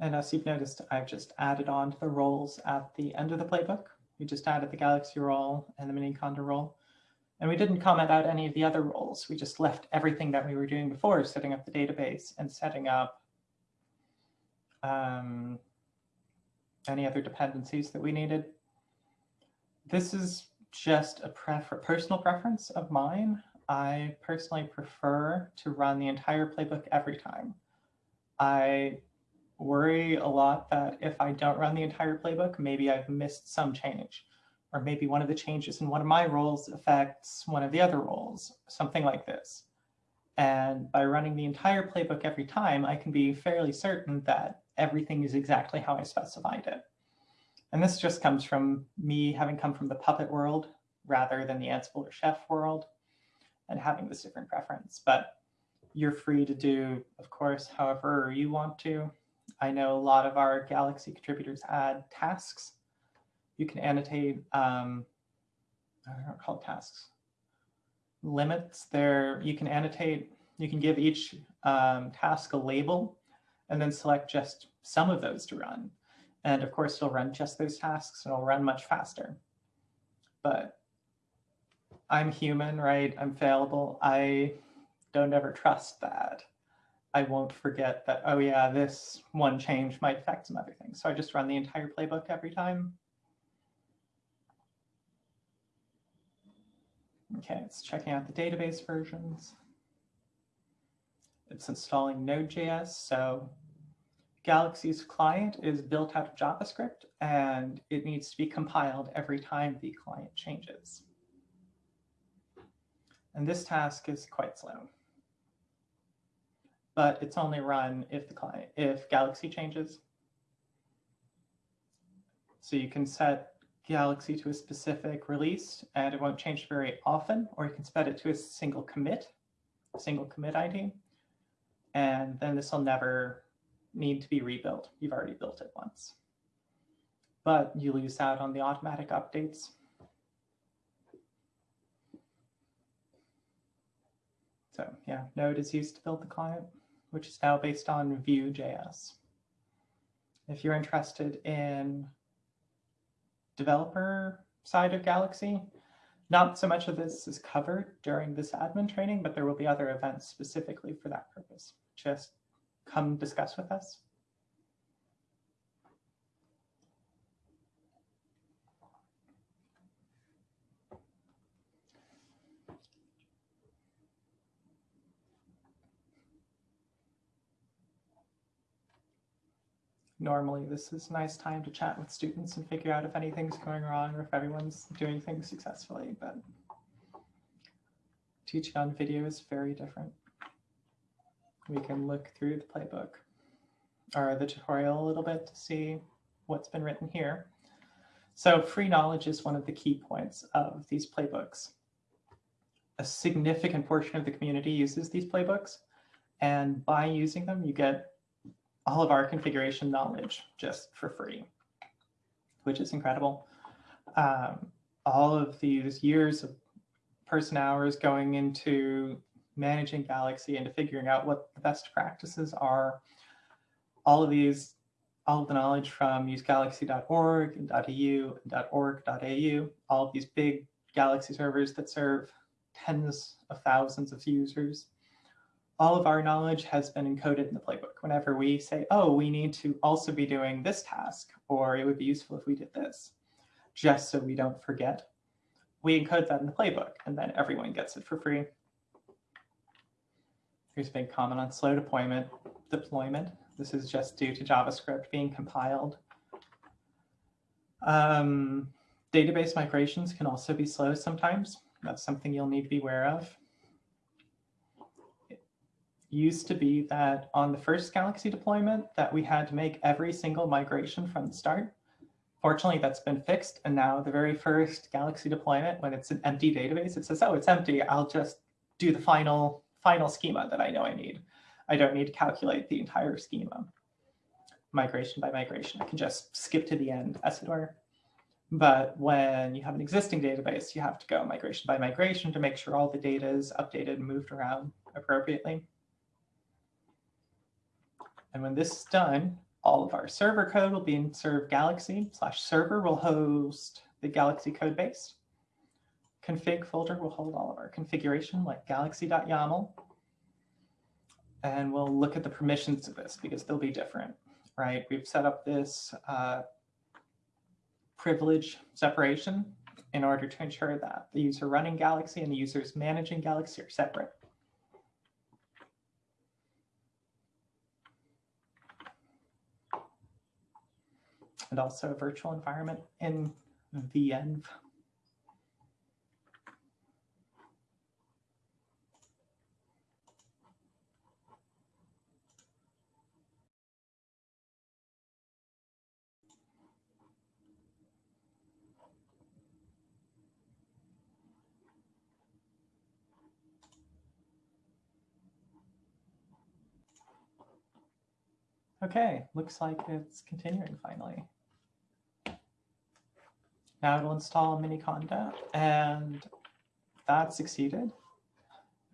And as you've noticed, I've just added on to the roles at the end of the playbook. We just added the Galaxy role and the Miniconda role. And we didn't comment out any of the other roles. We just left everything that we were doing before, setting up the database and setting up um, any other dependencies that we needed. This is just a prefer personal preference of mine. I personally prefer to run the entire playbook every time. I worry a lot that if I don't run the entire playbook, maybe I've missed some change, or maybe one of the changes in one of my roles affects one of the other roles, something like this. And by running the entire playbook every time, I can be fairly certain that everything is exactly how I specified it. And this just comes from me having come from the Puppet world rather than the Ansible or Chef world and having this different preference. But you're free to do, of course, however you want to. I know a lot of our Galaxy contributors add tasks. You can annotate, um, I don't know called tasks, limits there. You can annotate, you can give each um, task a label and then select just some of those to run. And of course, it'll run just those tasks and it'll run much faster. But I'm human, right? I'm fallible. I don't ever trust that. I won't forget that, oh yeah, this one change might affect some other things. So I just run the entire playbook every time. Okay, it's checking out the database versions. It's installing Node.js. So Galaxy's client is built out of JavaScript and it needs to be compiled every time the client changes. And this task is quite slow but it's only run if the client, if Galaxy changes. So you can set Galaxy to a specific release and it won't change very often, or you can set it to a single commit, single commit ID. And then this will never need to be rebuilt. You've already built it once. But you lose out on the automatic updates. So yeah, Node is used to build the client which is now based on Vue.js. If you're interested in developer side of Galaxy, not so much of this is covered during this admin training, but there will be other events specifically for that purpose. Just come discuss with us. Normally this is a nice time to chat with students and figure out if anything's going wrong or if everyone's doing things successfully, but teaching on video is very different. We can look through the playbook or the tutorial a little bit to see what's been written here. So free knowledge is one of the key points of these playbooks. A significant portion of the community uses these playbooks, and by using them, you get all of our configuration knowledge just for free, which is incredible. Um, all of these years of person hours going into managing Galaxy and figuring out what the best practices are. All of these, all of the knowledge from usegalaxy.org and .eu and .org.au, all of these big Galaxy servers that serve tens of thousands of users all of our knowledge has been encoded in the playbook. Whenever we say, oh, we need to also be doing this task, or it would be useful if we did this, just so we don't forget, we encode that in the playbook, and then everyone gets it for free. Here's a big comment on slow deployment. Deployment. This is just due to JavaScript being compiled. Um, database migrations can also be slow sometimes. That's something you'll need to be aware of. Used to be that on the first Galaxy deployment that we had to make every single migration from the start. Fortunately, that's been fixed. And now the very first Galaxy deployment, when it's an empty database, it says, oh, it's empty. I'll just do the final, final schema that I know I need. I don't need to calculate the entire schema. Migration by migration, I can just skip to the end, as it were. But when you have an existing database, you have to go migration by migration to make sure all the data is updated and moved around appropriately. And when this is done, all of our server code will be in serve galaxy slash server will host the galaxy code base. Config folder will hold all of our configuration like galaxy.yaml. And we'll look at the permissions of this because they'll be different, right? We've set up this uh, privilege separation in order to ensure that the user running Galaxy and the users managing Galaxy are separate. And also a virtual environment in venv. Okay, looks like it's continuing finally. Now it'll install Miniconda and that succeeded.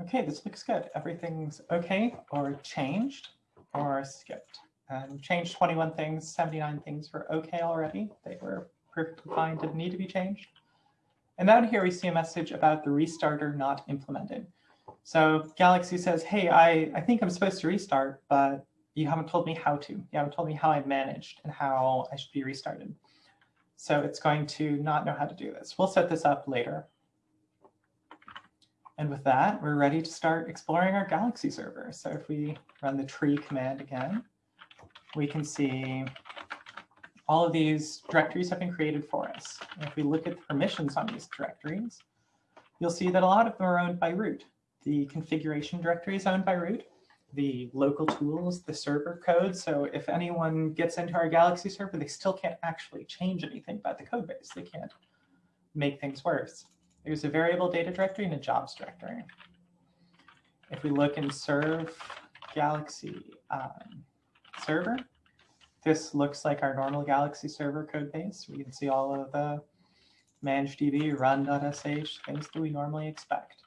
Okay, this looks good. Everything's okay or changed or skipped. And changed 21 things, 79 things were okay already. They were perfectly fine, didn't need to be changed. And down here we see a message about the restarter not implemented. So Galaxy says, hey, I, I think I'm supposed to restart, but you haven't told me how to. You haven't told me how I managed and how I should be restarted. So it's going to not know how to do this. We'll set this up later. And with that, we're ready to start exploring our Galaxy server. So if we run the tree command again, we can see all of these directories have been created for us. And if we look at the permissions on these directories, you'll see that a lot of them are owned by root. The configuration directory is owned by root the local tools, the server code. So if anyone gets into our Galaxy server, they still can't actually change anything about the code base. They can't make things worse. There's a variable data directory and a jobs directory. If we look in serve Galaxy um, server, this looks like our normal Galaxy server code base. We can see all of the managedb, run.sh, things that we normally expect.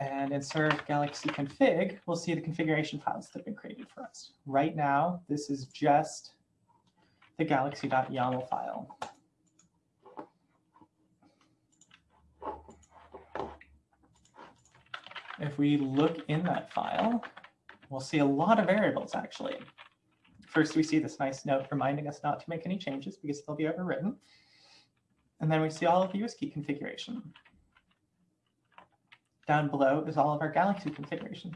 And in serve galaxy config, we'll see the configuration files that have been created for us. Right now, this is just the galaxy.yaml file. If we look in that file, we'll see a lot of variables actually. First, we see this nice note reminding us not to make any changes because they'll be overwritten. And then we see all of the uWSGI configuration. Down below is all of our Galaxy configuration.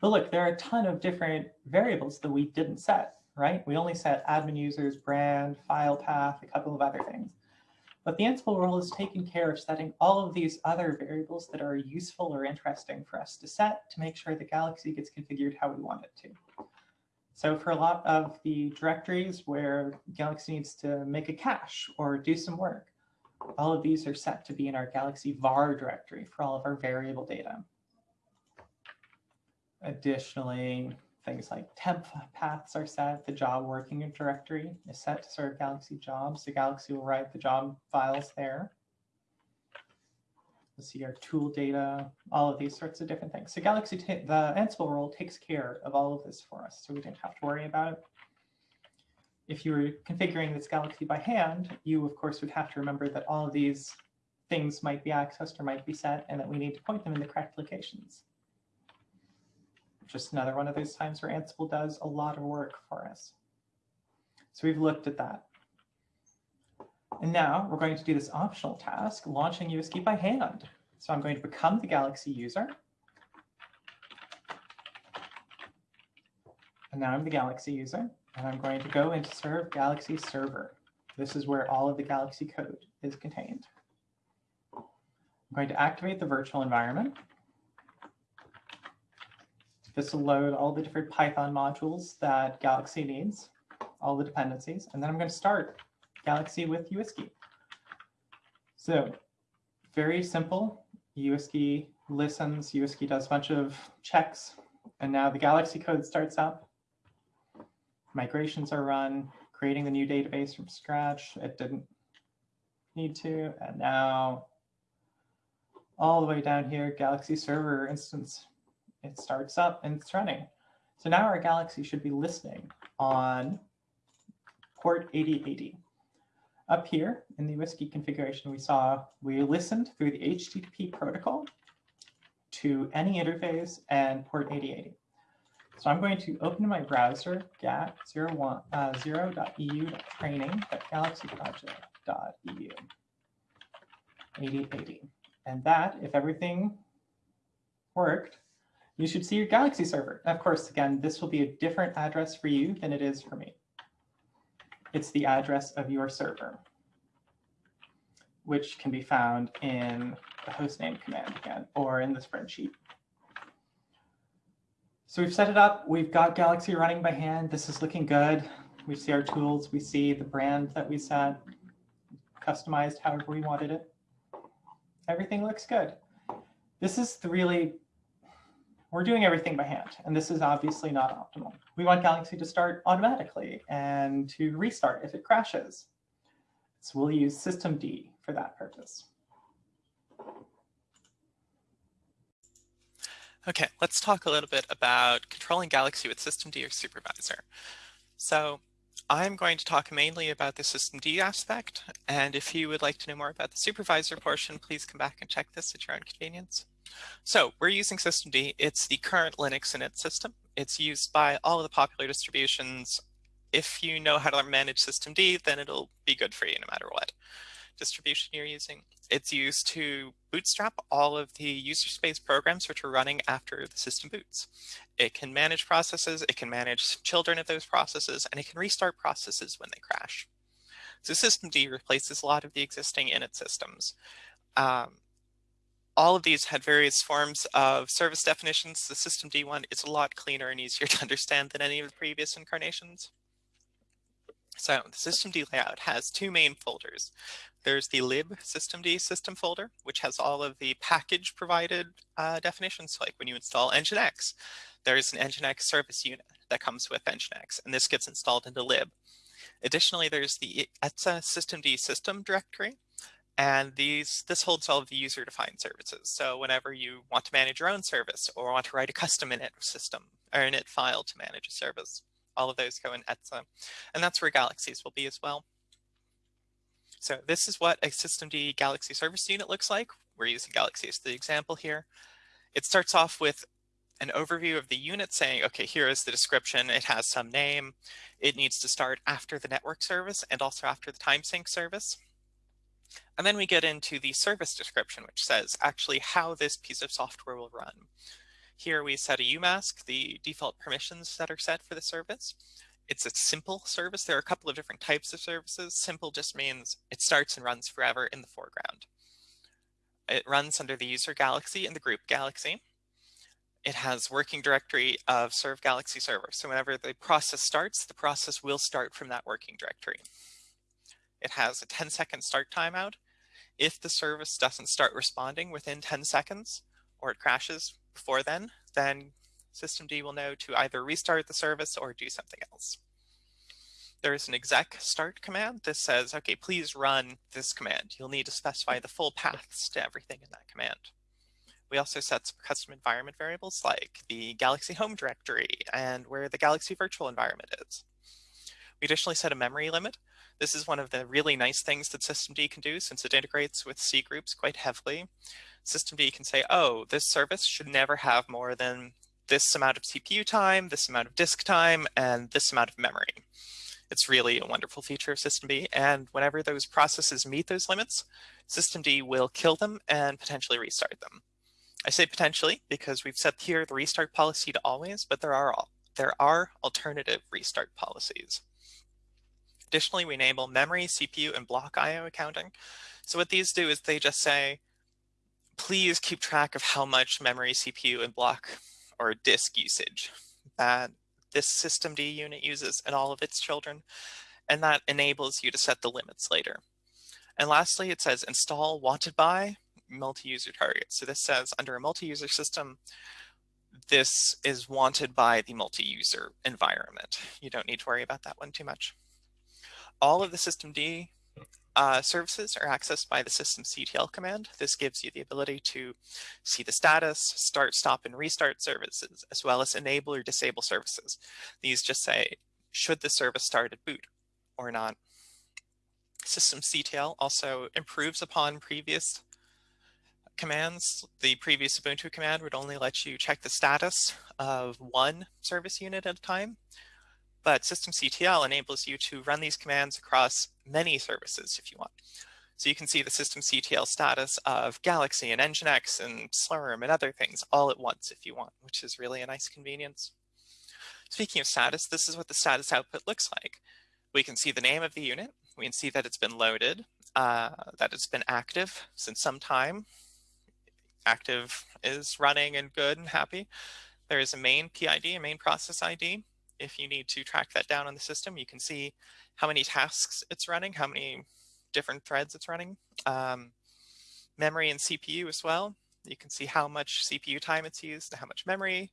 But look, there are a ton of different variables that we didn't set, right? We only set admin users, brand, file path, a couple of other things. But the Ansible role is taking care of setting all of these other variables that are useful or interesting for us to set to make sure the Galaxy gets configured how we want it to. So for a lot of the directories where Galaxy needs to make a cache or do some work, all of these are set to be in our Galaxy var directory for all of our variable data. Additionally, things like temp paths are set. The job working directory is set to serve Galaxy jobs. The Galaxy will write the job files there. We'll see our tool data, all of these sorts of different things. So Galaxy, the Ansible role takes care of all of this for us, so we didn't have to worry about it if you were configuring this Galaxy by hand, you, of course, would have to remember that all of these things might be accessed or might be set, and that we need to point them in the correct locations. Just another one of those times where Ansible does a lot of work for us. So we've looked at that. And now we're going to do this optional task, launching uWSGI by hand. So I'm going to become the Galaxy user. And now I'm the Galaxy user. And I'm going to go into serve Galaxy server. This is where all of the Galaxy code is contained. I'm going to activate the virtual environment. This will load all the different Python modules that Galaxy needs, all the dependencies, and then I'm going to start Galaxy with uWSGI. So very simple. uWSGI listens, uWSGI does a bunch of checks, and now the Galaxy code starts up. Migrations are run, creating the new database from scratch. It didn't need to, and now all the way down here, Galaxy server instance, it starts up and it's running. So now our Galaxy should be listening on port 8080. Up here in the uWSGI configuration, we saw we listened through the HTTP protocol to any interface and port 8080. So I'm going to open my browser, gat 01, uh, 0.eu.training.galaxyproject.eu 8080. And that, if everything worked, you should see your Galaxy server. of course, again, this will be a different address for you than it is for me. It's the address of your server, which can be found in the hostname command again, or in the spreadsheet. So we've set it up. We've got Galaxy running by hand. This is looking good. We see our tools. We see the brand that we set, customized however we wanted it. Everything looks good. This is the really, we're doing everything by hand, and this is obviously not optimal. We want Galaxy to start automatically and to restart if it crashes. So we'll use systemd for that purpose. Okay, let's talk a little bit about controlling Galaxy with systemd or supervisor. So I'm going to talk mainly about the systemd aspect, and if you would like to know more about the supervisor portion, please come back and check this at your own convenience. So we're using systemd. It's the current Linux init system. It's used by all of the popular distributions. If you know how to manage systemd, then it'll be good for you no matter what distribution you're using. It's used to bootstrap all of the user space programs which are running after the system boots. It can manage processes, it can manage children of those processes, and it can restart processes when they crash. So systemd replaces a lot of the existing init systems. Um, all of these had various forms of service definitions. The systemd one is a lot cleaner and easier *laughs* to understand than any of the previous incarnations. So the systemd layout has two main folders. There's the lib systemd system folder, which has all of the package provided uh, definitions, like when you install Nginx, there's an Nginx service unit that comes with Nginx, and this gets installed into lib. Additionally, there's the etc systemd system directory, and these this holds all of the user-defined services. So whenever you want to manage your own service or want to write a custom init system or init file to manage a service, all of those go in etc. And that's where galaxies will be as well. So this is what a systemd Galaxy service unit looks like. We're using Galaxy as the example here. It starts off with an overview of the unit saying, okay, here is the description. It has some name. It needs to start after the network service and also after the time sync service. And then we get into the service description, which says actually how this piece of software will run. Here we set a UMask, the default permissions that are set for the service. It's a simple service. There are a couple of different types of services. Simple just means it starts and runs forever in the foreground. It runs under the user galaxy and the group galaxy. It has working directory of serve galaxy server. So whenever the process starts, the process will start from that working directory. It has a 10 second start timeout. If the service doesn't start responding within 10 seconds or it crashes before then, then systemd will know to either restart the service or do something else. There is an exec start command. This says, okay, please run this command. You'll need to specify the full paths to everything in that command. We also set some custom environment variables like the Galaxy home directory and where the Galaxy virtual environment is. We additionally set a memory limit. This is one of the really nice things that systemd can do since it integrates with C groups quite heavily. Systemd can say, oh, this service should never have more than this amount of CPU time, this amount of disk time, and this amount of memory. It's really a wonderful feature of systemd, and whenever those processes meet those limits, systemd will kill them and potentially restart them. I say potentially because we've set here the restart policy to always, but there are all there are alternative restart policies. Additionally, we enable memory, CPU, and block I.O. accounting. So what these do is they just say, please keep track of how much memory, CPU, and block or disk usage that this systemd unit uses and all of its children, and that enables you to set the limits later. And lastly, it says install wanted by multi-user target. So this says under a multi-user system, this is wanted by the multi-user environment. You don't need to worry about that one too much. All of the systemd uh, services are accessed by the systemctl command. This gives you the ability to see the status, start, stop, and restart services, as well as enable or disable services. These just say, should the service start at boot or not. Systemctl also improves upon previous commands. The previous Ubuntu command would only let you check the status of one service unit at a time, but systemctl enables you to run these commands across many services if you want. So you can see the systemctl status of Galaxy and Nginx and Slurm and other things all at once if you want, which is really a nice convenience. Speaking of status, this is what the status output looks like. We can see the name of the unit. We can see that it's been loaded, uh, that it's been active since some time. Active is running and good and happy. There is a main PID, a main process ID. If you need to track that down on the system, you can see how many tasks it's running, how many different threads it's running. Um, memory and CPU as well. You can see how much CPU time it's used, and how much memory.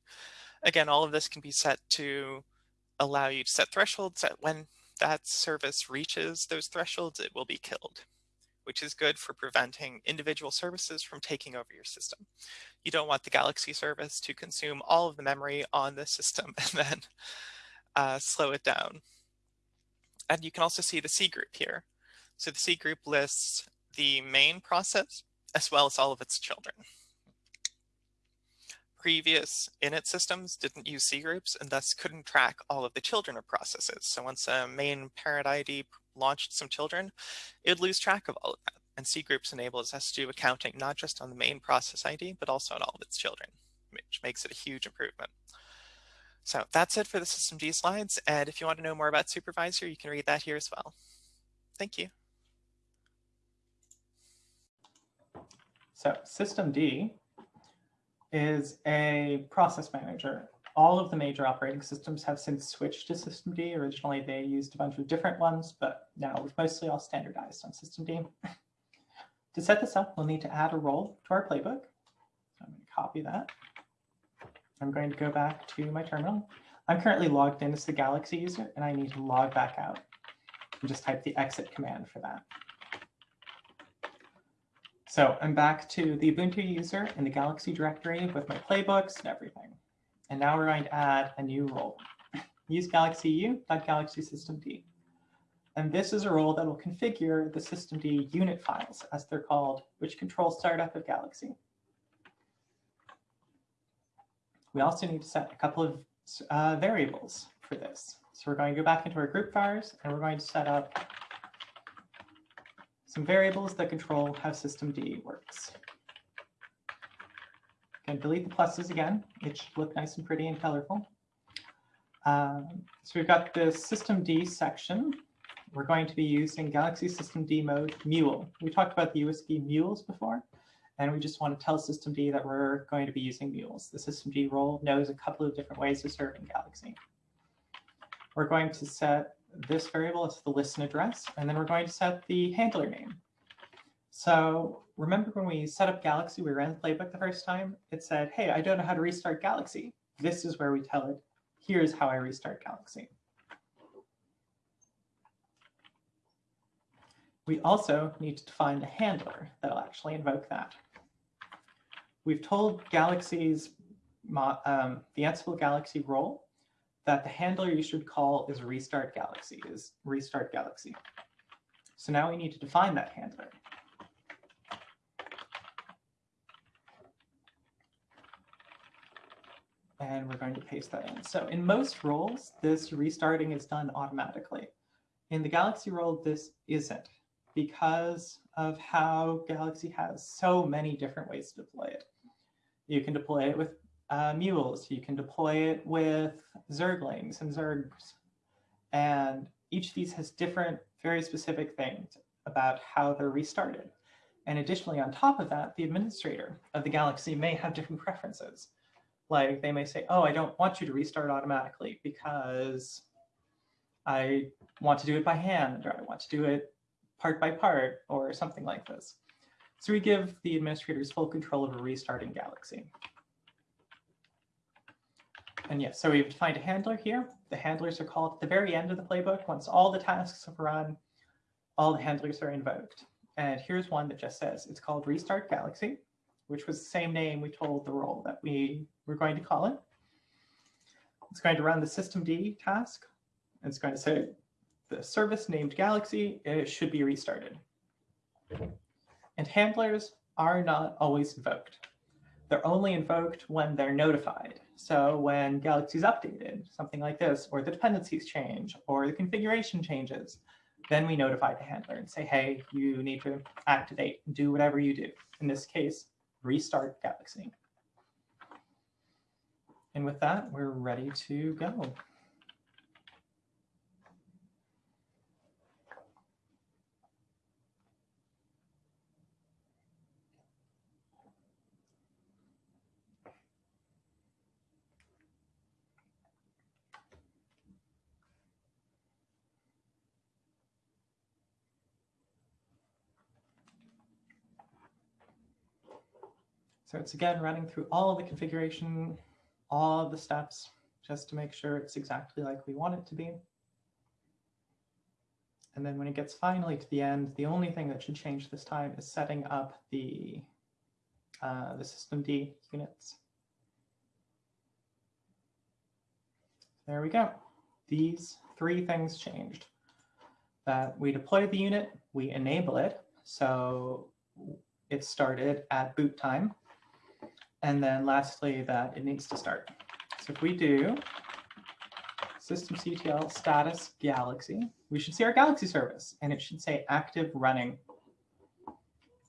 Again, all of this can be set to allow you to set thresholds that when that service reaches those thresholds, it will be killed, which is good for preventing individual services from taking over your system. You don't want the Galaxy service to consume all of the memory on the system *laughs* and then uh, slow it down. And you can also see the C group here. So the C group lists the main process as well as all of its children previous init systems didn't use C groups and thus couldn't track all of the children of processes. So once a main parent ID launched some children, it'd lose track of all of that. And C groups enables us to do accounting not just on the main process ID, but also on all of its children, which makes it a huge improvement. So that's it for the systemd slides. And if you want to know more about supervisor, you can read that here as well. Thank you. So systemd is a process manager. All of the major operating systems have since switched to systemd. Originally, they used a bunch of different ones, but now we've mostly all standardized on systemd. *laughs* to set this up, we'll need to add a role to our playbook. So I'm going to copy that. I'm going to go back to my terminal. I'm currently logged in as the Galaxy user, and I need to log back out and just type the exit command for that. So I'm back to the Ubuntu user in the Galaxy directory with my playbooks and everything. And now we're going to add a new role. *clears throat* Use Galaxy u.galaxy.systemd. And this is a role that will configure the systemd unit files, as they're called, which control startup of Galaxy. We also need to set a couple of uh, variables for this. So we're going to go back into our group vars, and we're going to set up some variables that control how systemd works. Can delete the pluses again. It should look nice and pretty and colorful. Um, so we've got the systemd section. We're going to be using Galaxy systemd mode mule. We talked about the uWSGI mules before, and we just want to tell systemd that we're going to be using mules. The systemd role knows a couple of different ways of serving Galaxy. We're going to set this variable as the listen address, and then we're going to set the handler name. So remember when we set up Galaxy, we ran the playbook the first time, it said, hey, I don't know how to restart Galaxy. This is where we tell it, here's how I restart Galaxy. We also need to define the handler that'll actually invoke that. We've told Galaxy's, um, the Ansible Galaxy role that the handler you should call is restart galaxy, is restart galaxy. So now we need to define that handler. And we're going to paste that in. So in most roles, this restarting is done automatically. In the Galaxy role, this isn't because of how Galaxy has so many different ways to deploy it. You can deploy it with uh, mules. You can deploy it with zerglings and zergs. And each of these has different, very specific things about how they're restarted. And additionally, on top of that, the administrator of the Galaxy may have different *laughs* preferences. Like they may say, oh, I don't want you to restart automatically because I want to do it by hand or I want to do it part by part or something like this. So we give the administrators full control over restarting Galaxy. And yes, so we've defined a handler here. The handlers are called at the very end of the playbook. Once all the tasks have run, all the handlers are invoked. And here's one that just says it's called Restart Galaxy, which was the same name we told the role that we were going to call it. It's going to run the systemd task. It's going to say the service named Galaxy it should be restarted. And handlers are not always invoked. They're only invoked when they're notified. So when Galaxy is updated, something like this, or the dependencies change, or the configuration changes, then we notify the handler and say, hey, you need to activate, do whatever you do. In this case, restart Galaxy. And with that, we're ready to go. So it's again running through all the configuration, all the steps, just to make sure it's exactly like we want it to be. And then when it gets finally to the end, the only thing that should change this time is setting up the, uh, the systemd units. There we go. These three things changed. That we deploy the unit, we enable it, so it started at boot time. And then lastly, that it needs to start. So if we do systemctl status galaxy, we should see our galaxy service and it should say active running.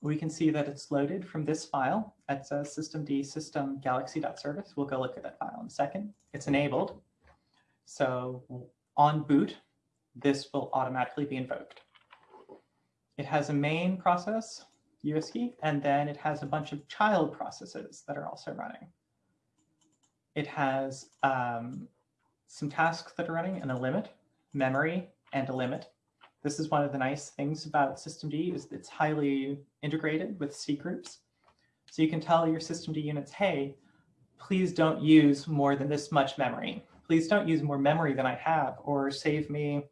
We can see that it's loaded from this file. It says systemd system galaxy.service. We'll go look at that file in a second. It's enabled. So on boot, this will automatically be invoked. It has a main process USD, and then it has a bunch of child processes that are also running. It has um, some tasks that are running and a limit, memory, and a limit. This is one of the nice things about systemd is it's highly integrated with C groups. So you can tell your systemd units, hey, please don't use more than this much memory. Please don't use more memory than I have, or save me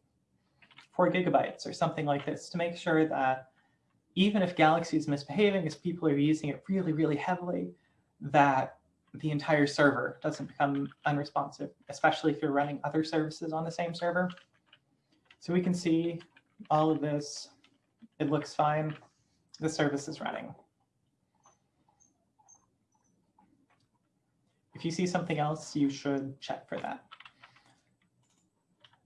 four gigabytes or something like this to make sure that even if Galaxy is misbehaving, as people are using it really, really heavily, that the entire server doesn't become unresponsive, especially if you're running other services on the same server. So we can see all of this. It looks fine. The service is running. If you see something else, you should check for that.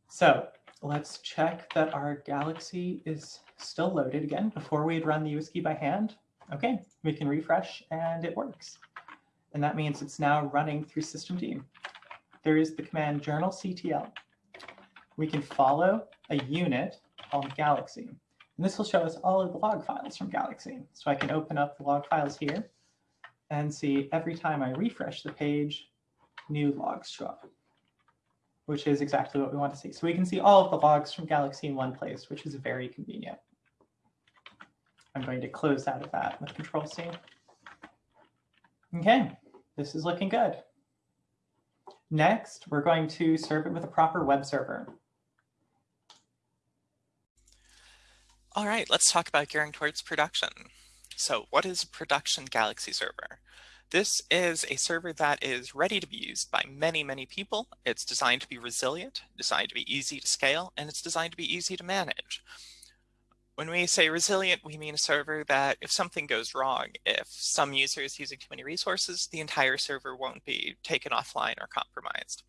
So let's check that our Galaxy is still loaded again before we had run the uWSGI by hand. Okay, we can refresh and it works. And that means it's now running through systemd. There is the command journalctl. We can follow a unit called Galaxy. And this will show us all of the log files from Galaxy. So I can open up the log files here and see every time I refresh the page, new logs show up, which is exactly what we want to see. So we can see all of the logs from Galaxy in one place, which is very convenient. I'm going to close out of that with Control C. Okay, this is looking good. Next, we're going to serve it with a proper web server. All right, let's talk about gearing towards production. So what is a production Galaxy server? This is a server that is ready to be used by many, many people. It's designed to be resilient, designed to be easy to scale, and it's designed to be easy to manage. When we say resilient, we mean a server that if something goes wrong, if some user is using too many resources, the entire server won't be taken offline or compromised.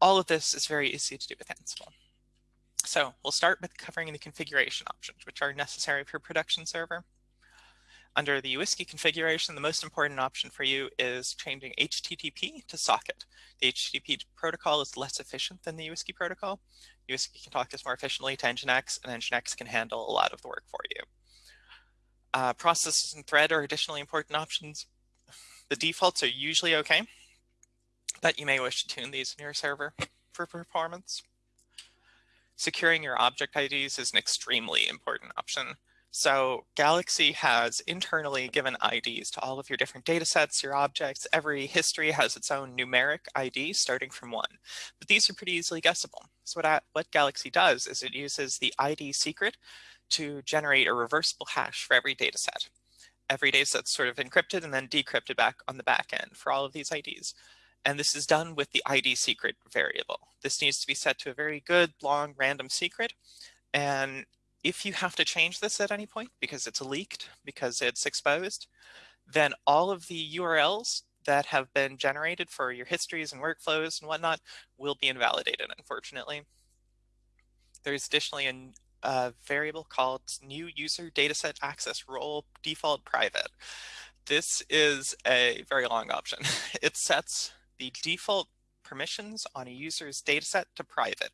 All of this is very easy to do with Ansible. So we'll start with covering the configuration options, which are necessary for production server. Under the UWSGI configuration, the most important option for you is changing HTTP to socket. The HTTP protocol is less efficient than the UWSGI protocol. UWSGI can talk this more efficiently to Nginx, and Nginx can handle a lot of the work for you. Uh, processes and thread are additionally important options. The defaults are usually okay. but you may wish to tune these in your server for performance. Securing your object IDs is an extremely important option. So Galaxy has internally given IDs to all of your different data sets, your objects. Every history has its own numeric ID starting from one, but these are pretty easily guessable. So what, I, what Galaxy does is it uses the ID secret to generate a reversible hash for every data set. Every data set's sort of encrypted and then decrypted back on the back end for all of these IDs. And this is done with the ID secret variable. This needs to be set to a very good, long, random secret. And if you have to change this at any point because it's leaked, because it's exposed, then all of the URLs that have been generated for your histories and workflows and whatnot will be invalidated, unfortunately. There's additionally a, variable called new user dataset access role default private. This is a very long option. *laughs* It sets the default permissions on a user's dataset to private.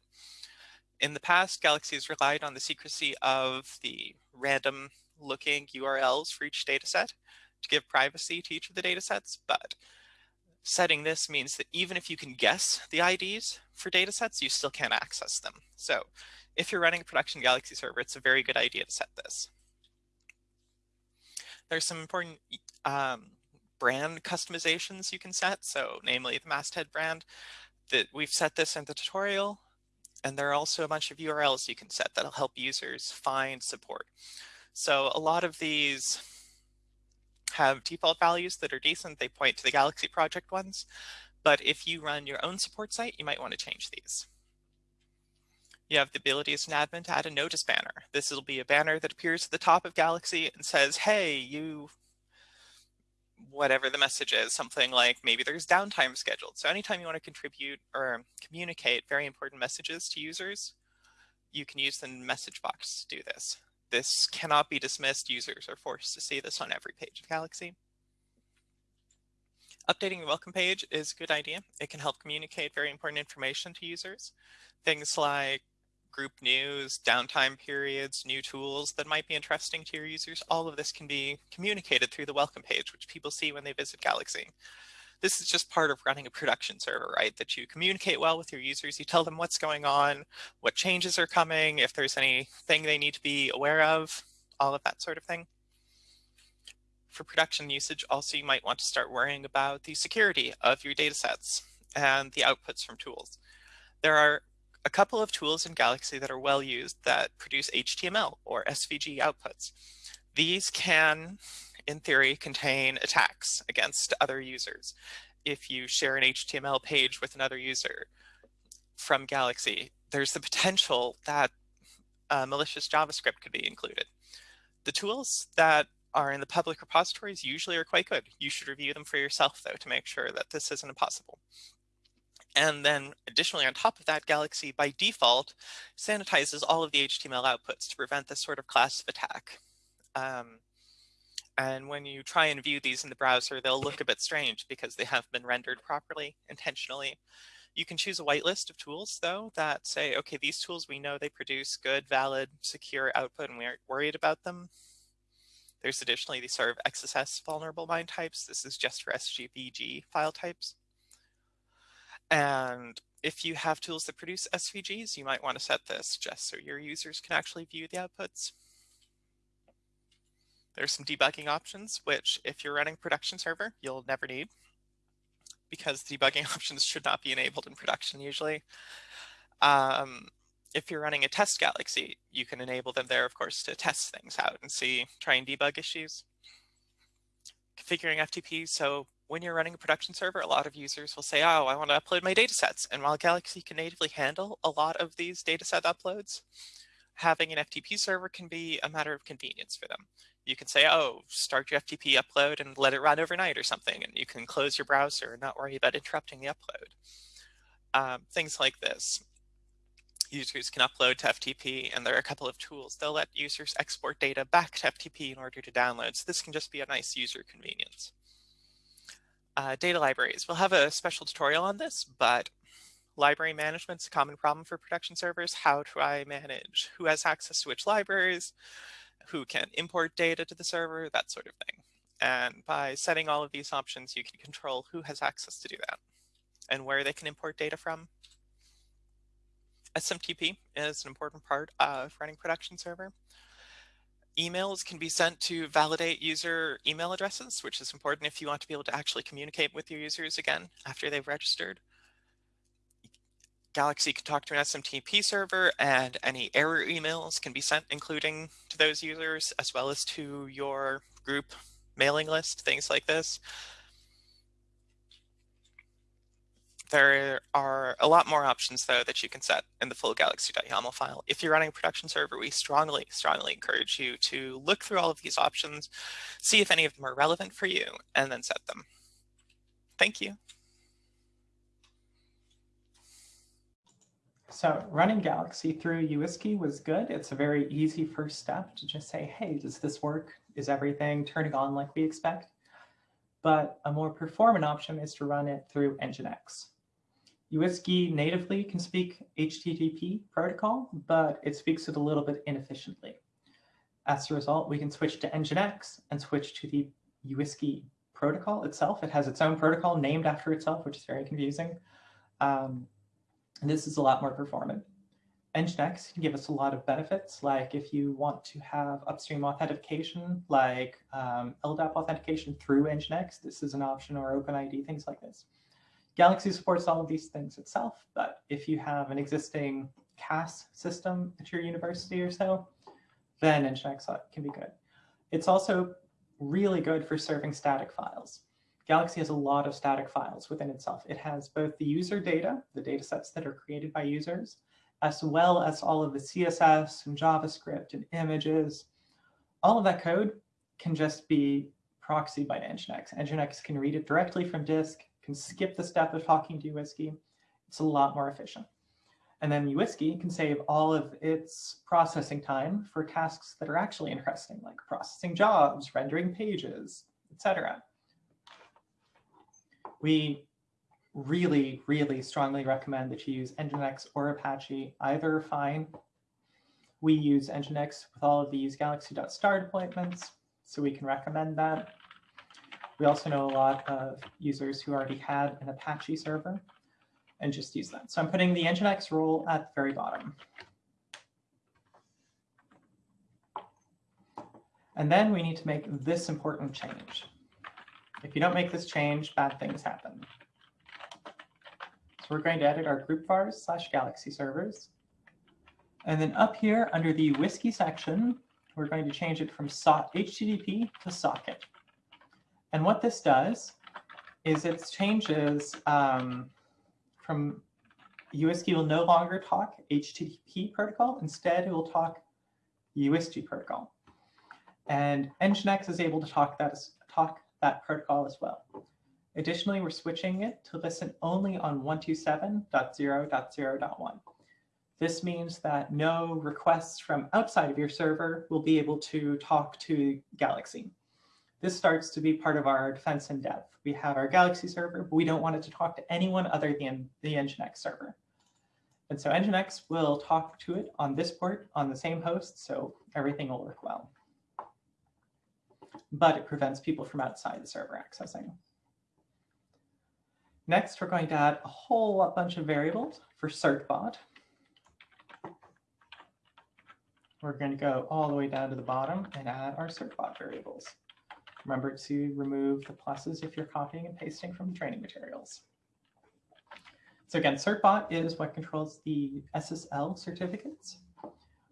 In the past, Galaxy has relied on the secrecy of the random looking URLs for each dataset to give privacy to each of the datasets, but setting this means that even if you can guess the IDs for datasets, you still can't access them. So if you're running a production Galaxy server, it's a very good idea to set this. There's some important um, brand customizations you can set. So namely the masthead brand that we've set this in the tutorial. And there are also a bunch of URLs you can set that'll help users find support. So a lot of these have default values that are decent. They point to the Galaxy project ones. But if you run your own support site, you might want to change these. You have the ability as an admin to add a notice banner. This will be a banner that appears at the top of Galaxy and says, hey, you whatever the message is, something like maybe there's downtime scheduled. So anytime you want to contribute or communicate very important messages to users, you can use the message box to do this. This cannot be dismissed. Users are forced to see this on every page of Galaxy. Updating the welcome page is a good idea. It can help communicate very important information to users. Things like group news, downtime periods, new tools that might be interesting to your users. All of this can be communicated through the welcome page, which people see when they visit Galaxy. This is just part of running a production server, right? That you communicate well with your users, you tell them what's going on, what changes are coming, if there's anything they need to be aware of, all of that sort of thing. For production usage, also you might want to start worrying about the security of your datasets and the outputs from tools. There are a couple of tools in Galaxy that are well used that produce HTML or SVG outputs. These can, in theory, contain attacks against other users. If you share an HTML page with another user from Galaxy, there's the potential that uh, malicious JavaScript could be included. The tools that are in the public repositories usually are quite good. You should review them for yourself, though, to make sure that this isn't impossible. And then additionally, on top of that, Galaxy by default sanitizes all of the HTML outputs to prevent this sort of class of attack. Um, and when you try and view these in the browser, they'll look a bit strange because they haven't been rendered properly intentionally. You can choose a whitelist of tools, though, that say, okay, these tools, we know they produce good, valid, secure output, and we aren't worried about them. There's additionally the sort of XSS vulnerable MIME types. This is just for SVG file types. And if you have tools that produce SVGs, you might want to set this just so your users can actually view the outputs. There's some debugging options, which if you're running production server, you'll never need because debugging *laughs* options should not be enabled in production usually. Um, if you're running a test galaxy, you can enable them there, of course, to test things out and see, try and debug issues. Configuring FTP, so when you're running a production server, a lot of users will say, oh, I want to upload my data sets. And while Galaxy can natively handle a lot of these dataset uploads, having an FTP server can be a matter of convenience for them. You can say, oh, start your FTP upload and let it run overnight or something, and you can close your browser and not worry about interrupting the upload. Um, things like this. Users can upload to FTP, and there are a couple of tools. They'll let users export data back to FTP in order to download. So this can just be a nice user convenience uh, data libraries. We'll have a special tutorial on this, but library management is a common problem for production servers. How do I manage who has access to which libraries, who can import data to the server, that sort of thing. And by setting all of these options, you can control who has access to do that. and where they can import data from. SMTP is an important part of running production server. Emails can be sent to validate user email addresses, which is important if you want to be able to actually communicate with your users again after they've registered. Galaxy can talk to an SMTP server and any error emails can be sent including to those users as well as to your group mailing list, things like this. There are a lot more options though that you can set in the full galaxy.yaml file. If you're running a production server, we strongly, strongly encourage you to look through all of these options, see if any of them are relevant for you, and then set them. Thank you. So running Galaxy through UWSGI was good. It's a very easy first step to just say, hey, does this work? Is everything turning on like we expect? But a more performant option is to run it through Nginx. UWSGI natively can speak HTTP protocol, but it speaks it a little bit inefficiently. As a result, we can switch to Nginx and switch to the UWSGI protocol itself. It has its own protocol named after itself, which is very confusing. Um, and this is a lot more performant. Nginx can give us a lot of benefits, like if you want to have upstream authentication, like um, LDAP authentication through Nginx, this is an option, or OpenID, things like this. Galaxy supports all of these things itself, but if you have an existing CAS system at your university or so, then Nginx can be good. It's also really good for serving static files. Galaxy has a lot of static files within itself. It has both the user data, the data sets that are created by users, as well as all of the CSS and JavaScript and images. All of that code can just be proxied by Nginx. Nginx can read it directly from disk can skip the step of talking to UWSGI. It's a lot more efficient. And then UWSGI can save all of its processing time for tasks that are actually interesting, like processing jobs, rendering pages, etc. We really, really strongly recommend that you use Nginx or Apache, either fine. We use Nginx with all of these galaxy.star deployments, so we can recommend that. We also know a lot of users who already had an Apache server and just use that. So I'm putting the Nginx role at the very bottom. And then we need to make this important change. If you don't make this change, bad things happen. So we're going to edit our group vars slash galaxy servers. And then up here under the whiskey section, we're going to change it from HTTP to socket. And what this does is it changes um, from UWSGI will no longer talk HTTP protocol. Instead, it will talk UWSGI protocol. And Nginx is able to talk that, talk that protocol as well. Additionally, we're switching it to listen only on 127.0.0.1. This means that no requests from outside of your server will be able to talk to Galaxy. This starts to be part of our defense in depth. We have our Galaxy server, but we don't want it to talk to anyone other than the Nginx server. And so Nginx will talk to it on this port on the same host, so everything will work well. But it prevents people from outside the server accessing. Next, we're going to add a whole bunch of variables for certbot. We're going to go all the way down to the bottom and add our certbot variables. Remember to remove the pluses if you're copying and pasting from the training materials. So again, certbot is what controls the SSL certificates.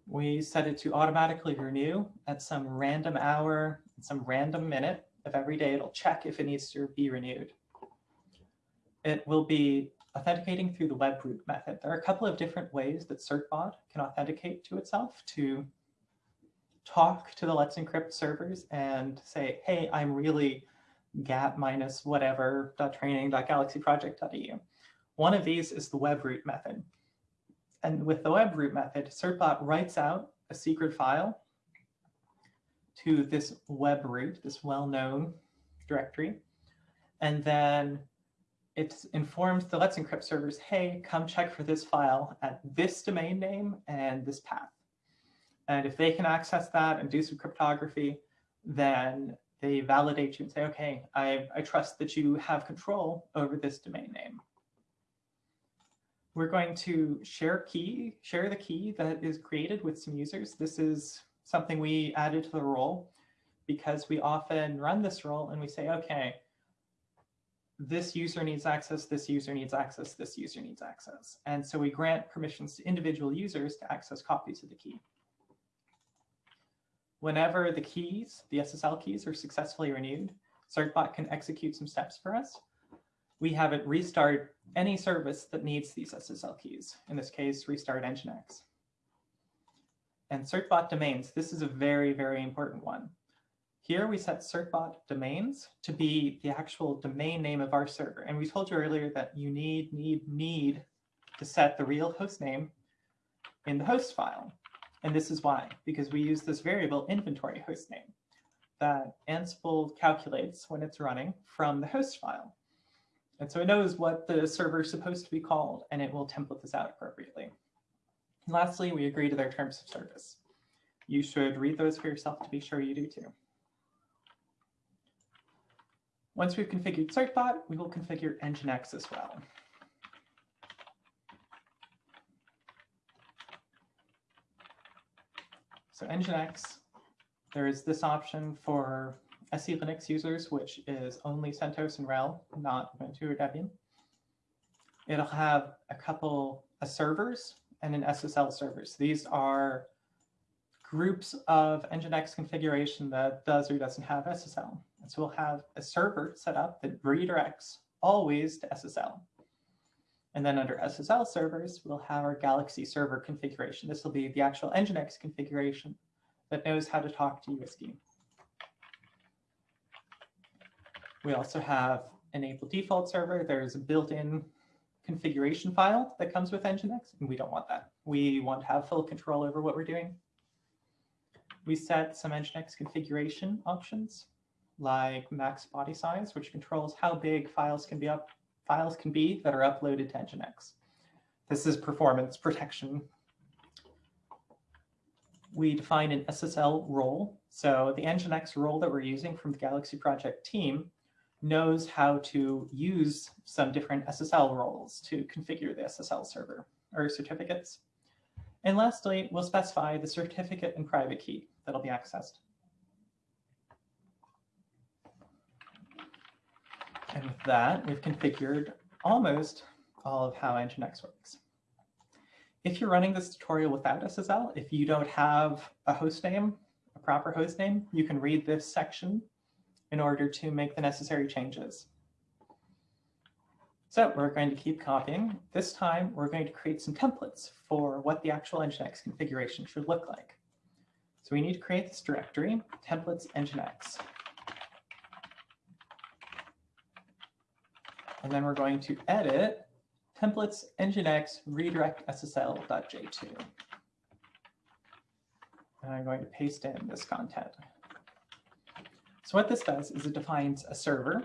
We set it to automatically renew at some random hour, some random minute of every day. It'll check if it needs to be renewed. It will be authenticating through the webroot method. There are a couple of different ways that certbot can authenticate to itself to talk to the Let's Encrypt servers and say, hey, I'm really gap minus whatever. One of these is the webroot method. And with the webroot method, certbot writes out a secret file to this webroot, this well-known directory. And then it informs the Let's Encrypt servers, hey, come check for this file at this domain name and this path. And if they can access that and do some cryptography, then they validate you and say, okay, I, I trust that you have control over this domain name. We're going to share key, share the key that is created with some users. This is something we added to the role because we often run this role and we say, okay, this user needs access, this user needs access, this user needs access. And so we grant permissions to individual users to access copies of the key. Whenever the keys, the SSL keys are successfully renewed, Certbot can execute some steps for us. We have it restart any service that needs these SSL keys. In this case, restart Nginx. And certbot domains, this is a very, very important one. Here we set certbot domains to be the actual domain name of our server. And we told you earlier that you need, need, need to set the real host name in the host file. And this is why, because we use this variable inventory host name that Ansible calculates when it's running from the host file. And so it knows what the server is supposed to be called, and it will template this out appropriately. And lastly, we agree to their terms of service. You should read those for yourself to be sure you do too. Once we've configured Certbot, we will configure Nginx as well. So Nginx, there is this option for SE Linux users, which is only CentOS and RHEL, not Ubuntu or Debian. It'll have a couple of servers and an SSL server. So these are groups of Nginx configuration that does or doesn't have SSL. And so we'll have a server set up that redirects always to SSL. And then under SSL servers, we'll have our Galaxy server configuration. This will be the actual Nginx configuration that knows how to talk to UWSGI. We also have enable default server. There's a built-in configuration file that comes with Nginx, and we don't want that. We want to have full control over what we're doing. We set some Nginx configuration options like max body size, which controls how big files can be up files can be that are uploaded to Nginx. This is performance protection. We define an SSL role. So the Nginx role that we're using from the Galaxy project team knows how to use some different SSL roles to configure the SSL server or certificates. And lastly, we'll specify the certificate and private key that'll be accessed. With that, we've configured almost all of how Nginx works. If you're running this tutorial without SSL, if you don't have a host name, a proper host name, you can read this section in order to make the necessary changes. So we're going to keep copying. This time, we're going to create some templates for what the actual Nginx configuration should look like. So we need to create this directory, templates Nginx. And then we're going to edit templates nginx redirect ssl.j2. And I'm going to paste in this content. So what this does is it defines a server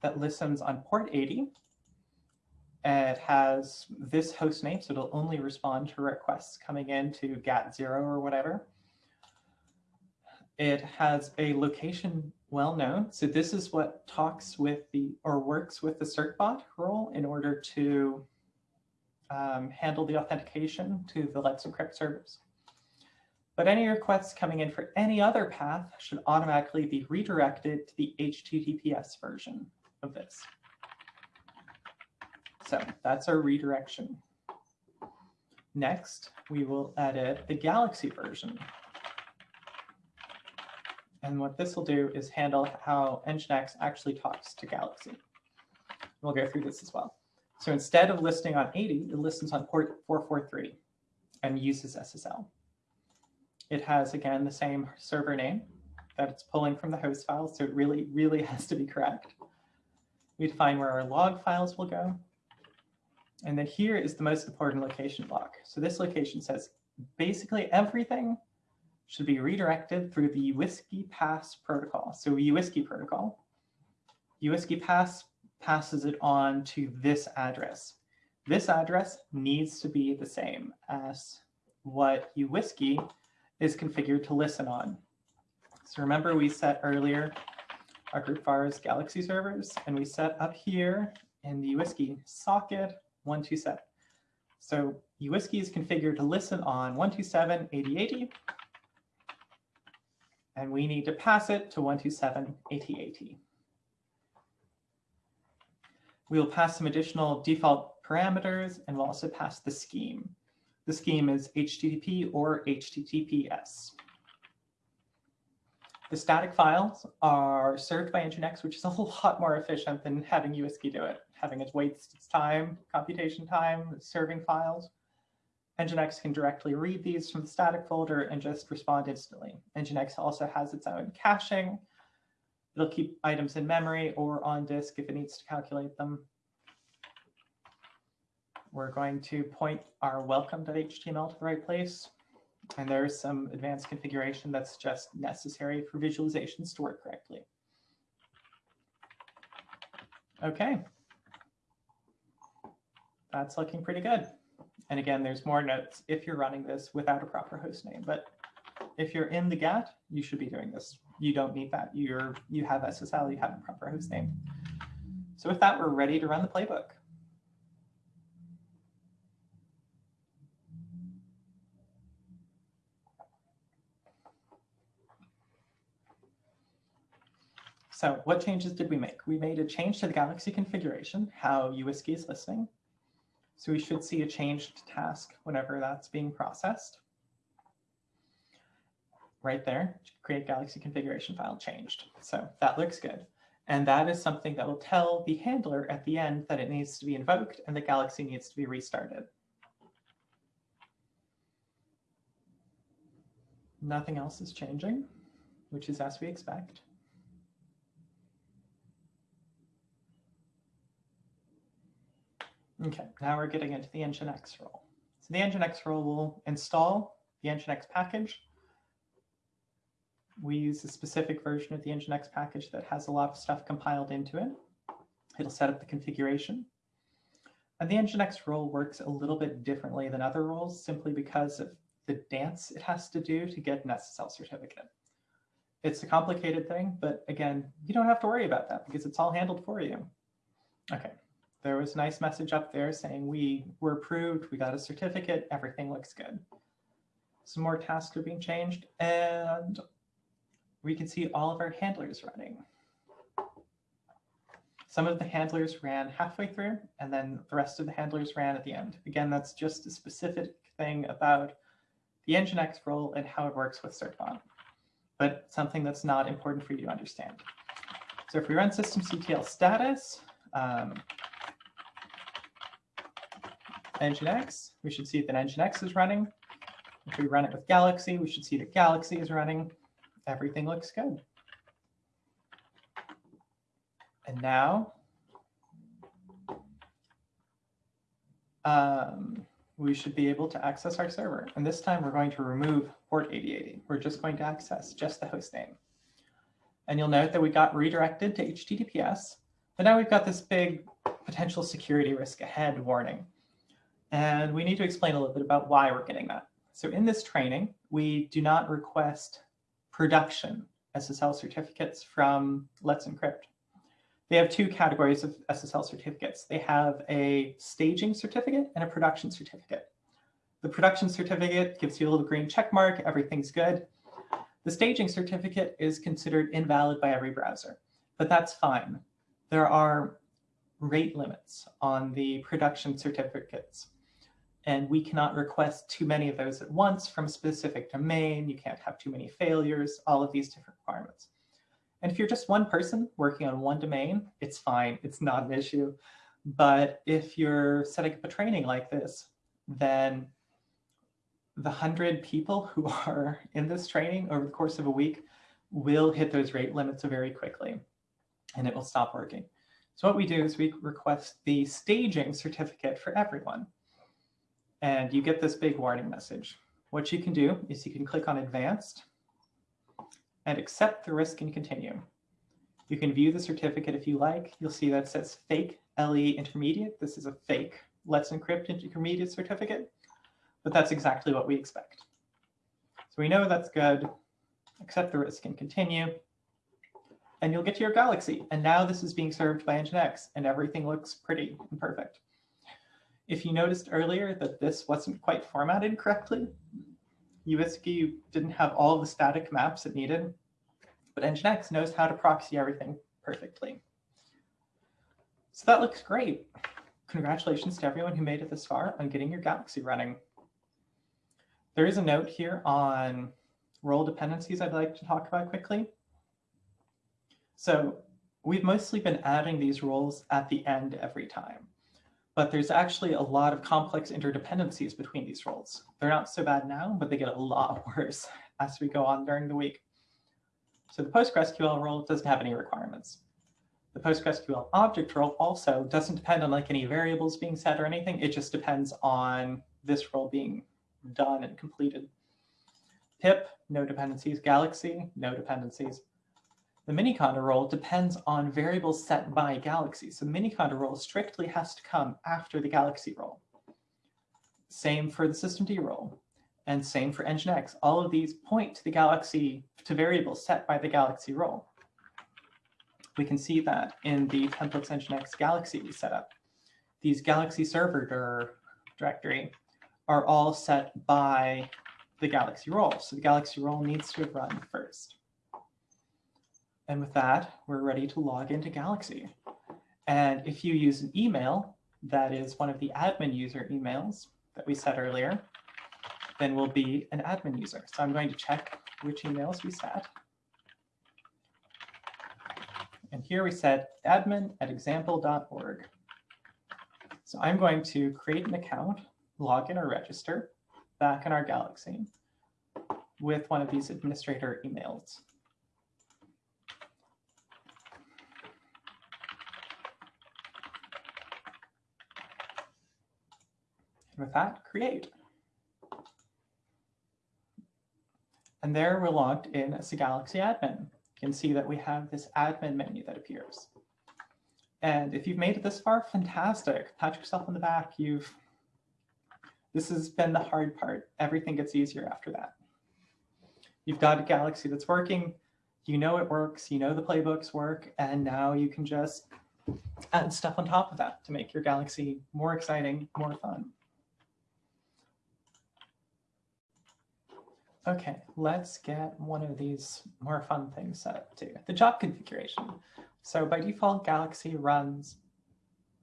that listens on port 80. It has this host name, so it'll only respond to requests coming in to GAT0 or whatever. It has a location well known. So this is what talks with the or works with the certbot role in order to um, handle the authentication to the Let's Encrypt servers. But any requests coming in for any other path should automatically be redirected to the HTTPS version of this. So that's our redirection. Next, we will edit the Galaxy version. And what this will do is handle how Nginx actually talks to Galaxy. We'll go through this as well. So instead of listing on 80, it listens on port 443 and uses SSL. It has, again, the same server name that it's pulling from the host file, so it really, really *laughs* has to be correct. We define where our log files will go. And then here is the most important location block. So this location says basically everything should be redirected through the UWSGI pass protocol. So UWSGI protocol, UWSGI pass passes it on to this address. This address needs to be the same as what UWSGI is configured to listen on. So remember we set earlier our group vars Galaxy servers, and we set up here in the UWSGI socket 127. So uWSGI is configured to listen on 127.80.80, and we need to pass it to 127.80.80. We'll pass some additional default parameters, and we'll also pass the scheme. The scheme is HTTP or HTTPS. The static files are served by Nginx, which is a *laughs* lot more efficient than having uWSGI do it, having it waste its time, computation time, serving files. Nginx can directly read these from the static folder and just respond instantly. Nginx also has its own caching. It'll keep items in memory or on disk if it needs to calculate them. We're going to point our welcome.html to the right place. And there's some advanced configuration that's just necessary for visualizations to work correctly. Okay. That's looking pretty good. And again, there's more notes if you're running this without a proper host name. But if you're in the GATT, you should be doing this. You don't need that. You're, you have SSL, you have a proper host name. So with that, we're ready to run the playbook. So what changes did we make? We made a change to the Galaxy configuration, how uWSGI is listening. So we should see a changed task whenever that's being processed. Right there, create Galaxy configuration file changed. So that looks good. And that is something that will tell the handler at the end that it needs to be invoked and the Galaxy needs to be restarted. Nothing else is changing, which is as we expect. Okay, now we're getting into the Nginx role. So the Nginx role will install the Nginx package. We use a specific version of the Nginx package that has a lot of stuff compiled into it. It'll set up the configuration. And the Nginx role works a little bit differently than other roles simply because of the dance it has to do to get an SSL certificate. It's a complicated thing, but again, you don't have to worry about that because it's all handled for you. Okay, there was a nice message up there saying we were approved, we got a certificate, everything looks good. Some more tasks are being changed, and we can see all of our handlers running. Some of the handlers ran halfway through, and then the rest of the handlers ran at the end. Again, that's just a specific thing about the Nginx role and how it works with certbot, but something that's not important for you to understand. So if we run systemctl status, um, Nginx, we should see that Nginx is running. If we run it with Galaxy, we should see that Galaxy is running. Everything looks good. And now um, we should be able to access our server. And this time we're going to remove port 8080. We're just going to access just the host name. And you'll note that we got redirected to HTTPS, but now we've got this big potential security risk ahead warning. And we need to explain a little bit about why we're getting that. So in this training, we do not request production SSL certificates from Let's Encrypt. They have two categories of SSL certificates. They have a staging certificate and a production certificate. The production certificate gives you a little green check mark, everything's good. The staging certificate is considered invalid by every browser, but that's fine. There are rate limits on the production certificates and we cannot request too many of those at once from a specific domain. You can't have too many failures, all of these different requirements. And if you're just one person working on one domain, it's fine. It's not an issue. But if you're setting up a training like this, then the 100 people who *laughs* are in this training over the course of a week will hit those rate limits very quickly, and it will stop working. So what we do is we request the staging certificate for everyone and you get this big warning message. What you can do is you can click on advanced and accept the risk and continue. You can view the certificate if you like. You'll see that says fake LE intermediate. This is a fake Let's Encrypt intermediate certificate, but that's exactly what we expect. So we know that's good. Accept the risk and continue. And you'll get to your Galaxy. And now this is being served by Nginx, and everything looks pretty and perfect. If you noticed earlier that this wasn't quite formatted correctly, uWSGI didn't have all the static maps it needed, but Nginx knows how to proxy everything perfectly. So that looks great. Congratulations to everyone who made it this far on getting your Galaxy running. There is a note here on role dependencies I'd like to talk about quickly. So we've mostly been adding these roles at the end every time, but there's actually a lot of complex interdependencies between these roles. They're not so bad now, but they get a lot *laughs* worse as we go on during the week. So the PostgreSQL role doesn't have any requirements. The PostgreSQL object role also doesn't depend on like any variables being set or anything. It just depends on this role being done and completed. Pip, no dependencies. Galaxy, no dependencies. The miniconda role depends on variables set by Galaxy. So miniconda role strictly has to come after the Galaxy role. Same for the systemd role and same for Nginx. All of these point to the Galaxy, to variables set by the Galaxy role. We can see that in the templates Nginx Galaxy we set up. These Galaxy server dir directory are all set by the Galaxy role. So the Galaxy role needs to run first. And with that, we're ready to log into Galaxy. And if you use an email, that is one of the admin user emails that we set earlier, then we'll be an admin user. So I'm going to check which emails we set. And here we said admin at example.org. So I'm going to create an account, log in or register back in our Galaxy with one of these administrator emails. With that, create. And there we're logged in as a Galaxy admin You can see that we have this admin menu that appears. And if you've made it this far, fantastic. Pat yourself on the back. You've this has been the hard part. Everything gets easier after that. You've got a Galaxy that's working. You know it works. You know the playbooks work. And now you can just add stuff on top of that to make your Galaxy more exciting, more fun. Okay, let's get one of these more fun things set up too. The job configuration. So by default, Galaxy runs,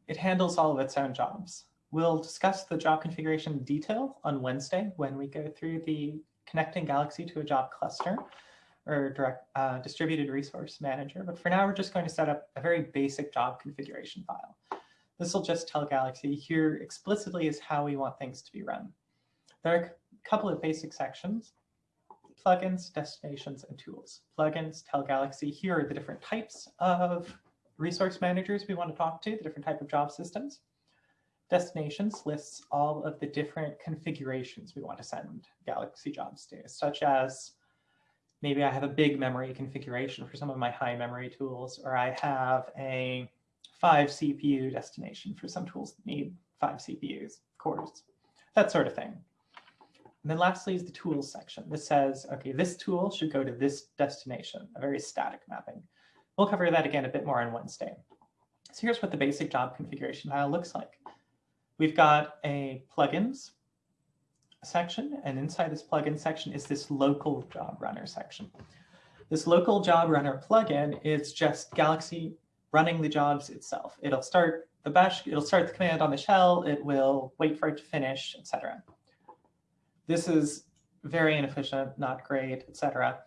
it handles all of its own jobs. We'll discuss the job configuration detail on Wednesday when we go through the connecting Galaxy to a job cluster or direct uh, distributed resource manager. But for now, we're just going to set up a very basic job configuration file. This will just tell Galaxy here explicitly is how we want things to be run. There are a couple of basic sections plugins, destinations, and tools. Plugins tell Galaxy, here are the different types of resource managers we want to talk to, the different type of job systems. Destinations lists all of the different configurations we want to send Galaxy jobs to, such as maybe I have a big memory configuration for some of my high memory tools, or I have a five CPU destination for some tools that need five CPUs, cores, that sort of thing. And then lastly is the tools section. This says, okay, this tool should go to this destination, a very static mapping. We'll cover that again a bit more on Wednesday. So here's what the basic job configuration file looks like. We've got a plugins section, and inside this plugin section is this local job runner section. This local job runner plugin is just Galaxy running the jobs itself. It'll start the bash, it'll start the command on the shell, it will wait for it to finish, etc. This is very inefficient, not great, etc.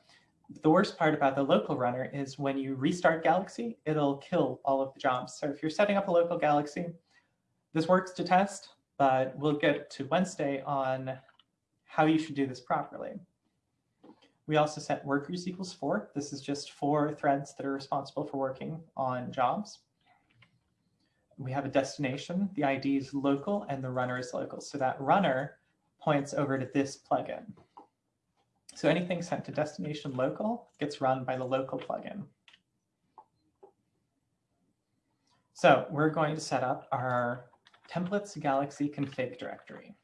The worst part about the local runner is when you restart Galaxy, it'll kill all of the jobs. So if you're setting up a local Galaxy, this works to test, but we'll get to Wednesday on how you should do this properly. We also set workers equals four. This is just four threads that are responsible for working on jobs. We have a destination. The ID is local and the runner is local. So that runner points over to this plugin. So anything sent to destination local gets run by the local plugin. So we're going to set up our templates galaxy config directory.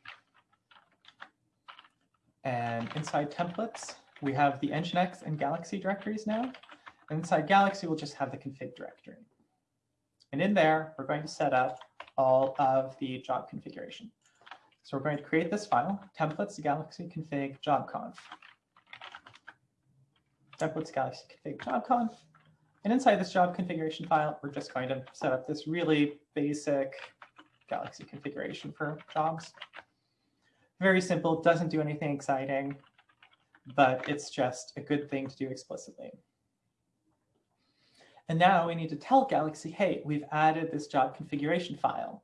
And inside templates, we have the Nginx and Galaxy directories now. And inside Galaxy, we'll just have the config directory. And in there, we're going to set up all of the job configuration. So we're going to create this file, templates galaxy config jobconf. Templates galaxy config jobconf. And inside this job configuration file, we're just going to set up this really basic galaxy configuration for jobs. Very simple, doesn't do anything exciting, but it's just a good thing to do explicitly. And now we need to tell Galaxy, hey, we've added this job configuration file.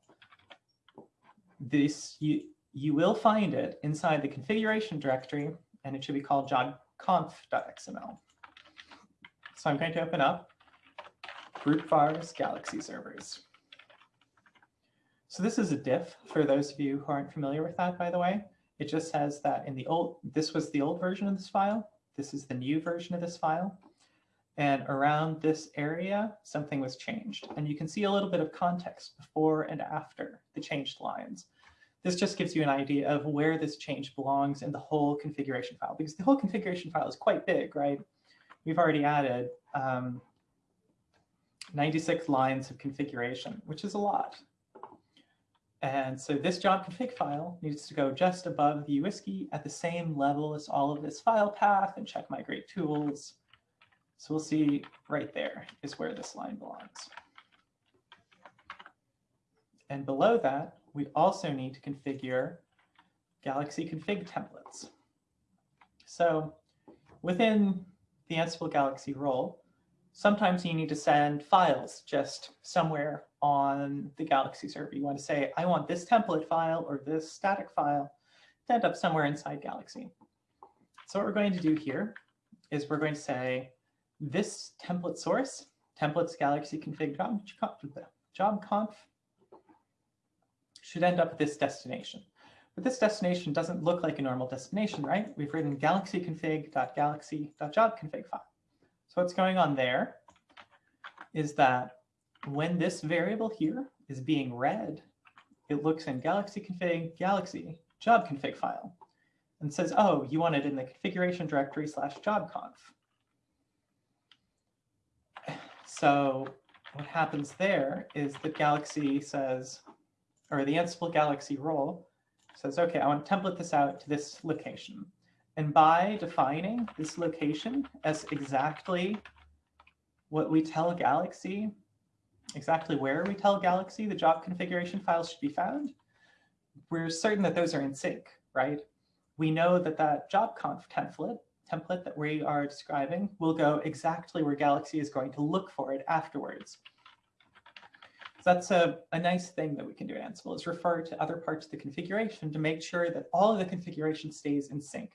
This you, you will find it inside the configuration directory, and it should be called jobconf.xml. So I'm going to open up group vars galaxy servers. So this is a diff for those of you who aren't familiar with that, by the way. It just says that in the old, this was the old version of this file. This is the new version of this file. And around this area, something was changed. And you can see a little bit of context before and after the changed lines. This just gives you an idea of where this change belongs in the whole configuration file, because the whole configuration file is quite big, right? We've already added um, 96 lines of configuration, which is a lot. And so this job config file needs to go just above the uWSGI at the same level as all of this file path and check migrate tools. So we'll see right there is where this line belongs. And below that, we also need to configure Galaxy config templates. So within the Ansible Galaxy role, sometimes you need to send files just somewhere on the Galaxy server. You want to say, I want this template file or this static file to end up somewhere inside Galaxy. So what we're going to do here is we're going to say this template source, templates Galaxy config job, job conf, should end up at this destination. But this destination doesn't look like a normal destination, right? We've written galaxy config.galaxy.jobconfig file. So what's going on there is that when this variable here is being read, it looks in galaxy config galaxy job config file and says, oh, you want it in the configuration directory slash jobconf. So what happens there is that Galaxy says, or the Ansible Galaxy role says, okay, I want to template this out to this location. And by defining this location as exactly what we tell Galaxy exactly where we tell Galaxy the job configuration files should be found, we're certain that those are in sync, right? We know that that job conf template, template that we are describing will go exactly where Galaxy is going to look for it afterwards. So that's a, a nice thing that we can do in Ansible is refer to other parts of the configuration to make sure that all of the configuration stays in sync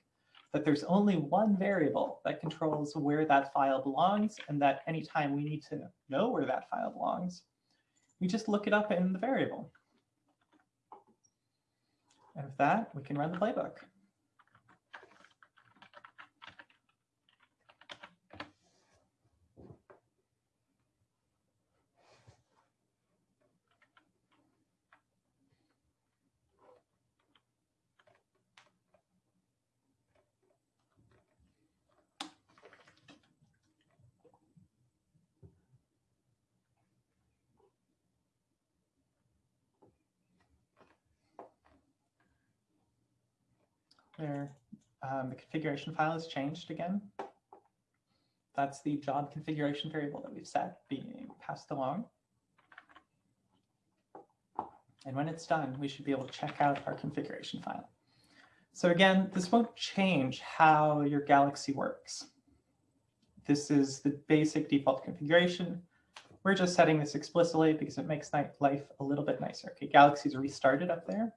that there's only one variable that controls where that file belongs and that anytime we need to know where that file belongs, we just look it up in the variable. And with that, we can run the playbook. where the configuration file is changed again. That's the job configuration variable that we've set being passed along. And when it's done, we should be able to check out our configuration file. So again, this won't change how your Galaxy works. This is the basic default configuration. We're just setting this explicitly because it makes life a little bit nicer. Okay, Galaxy's restarted up there.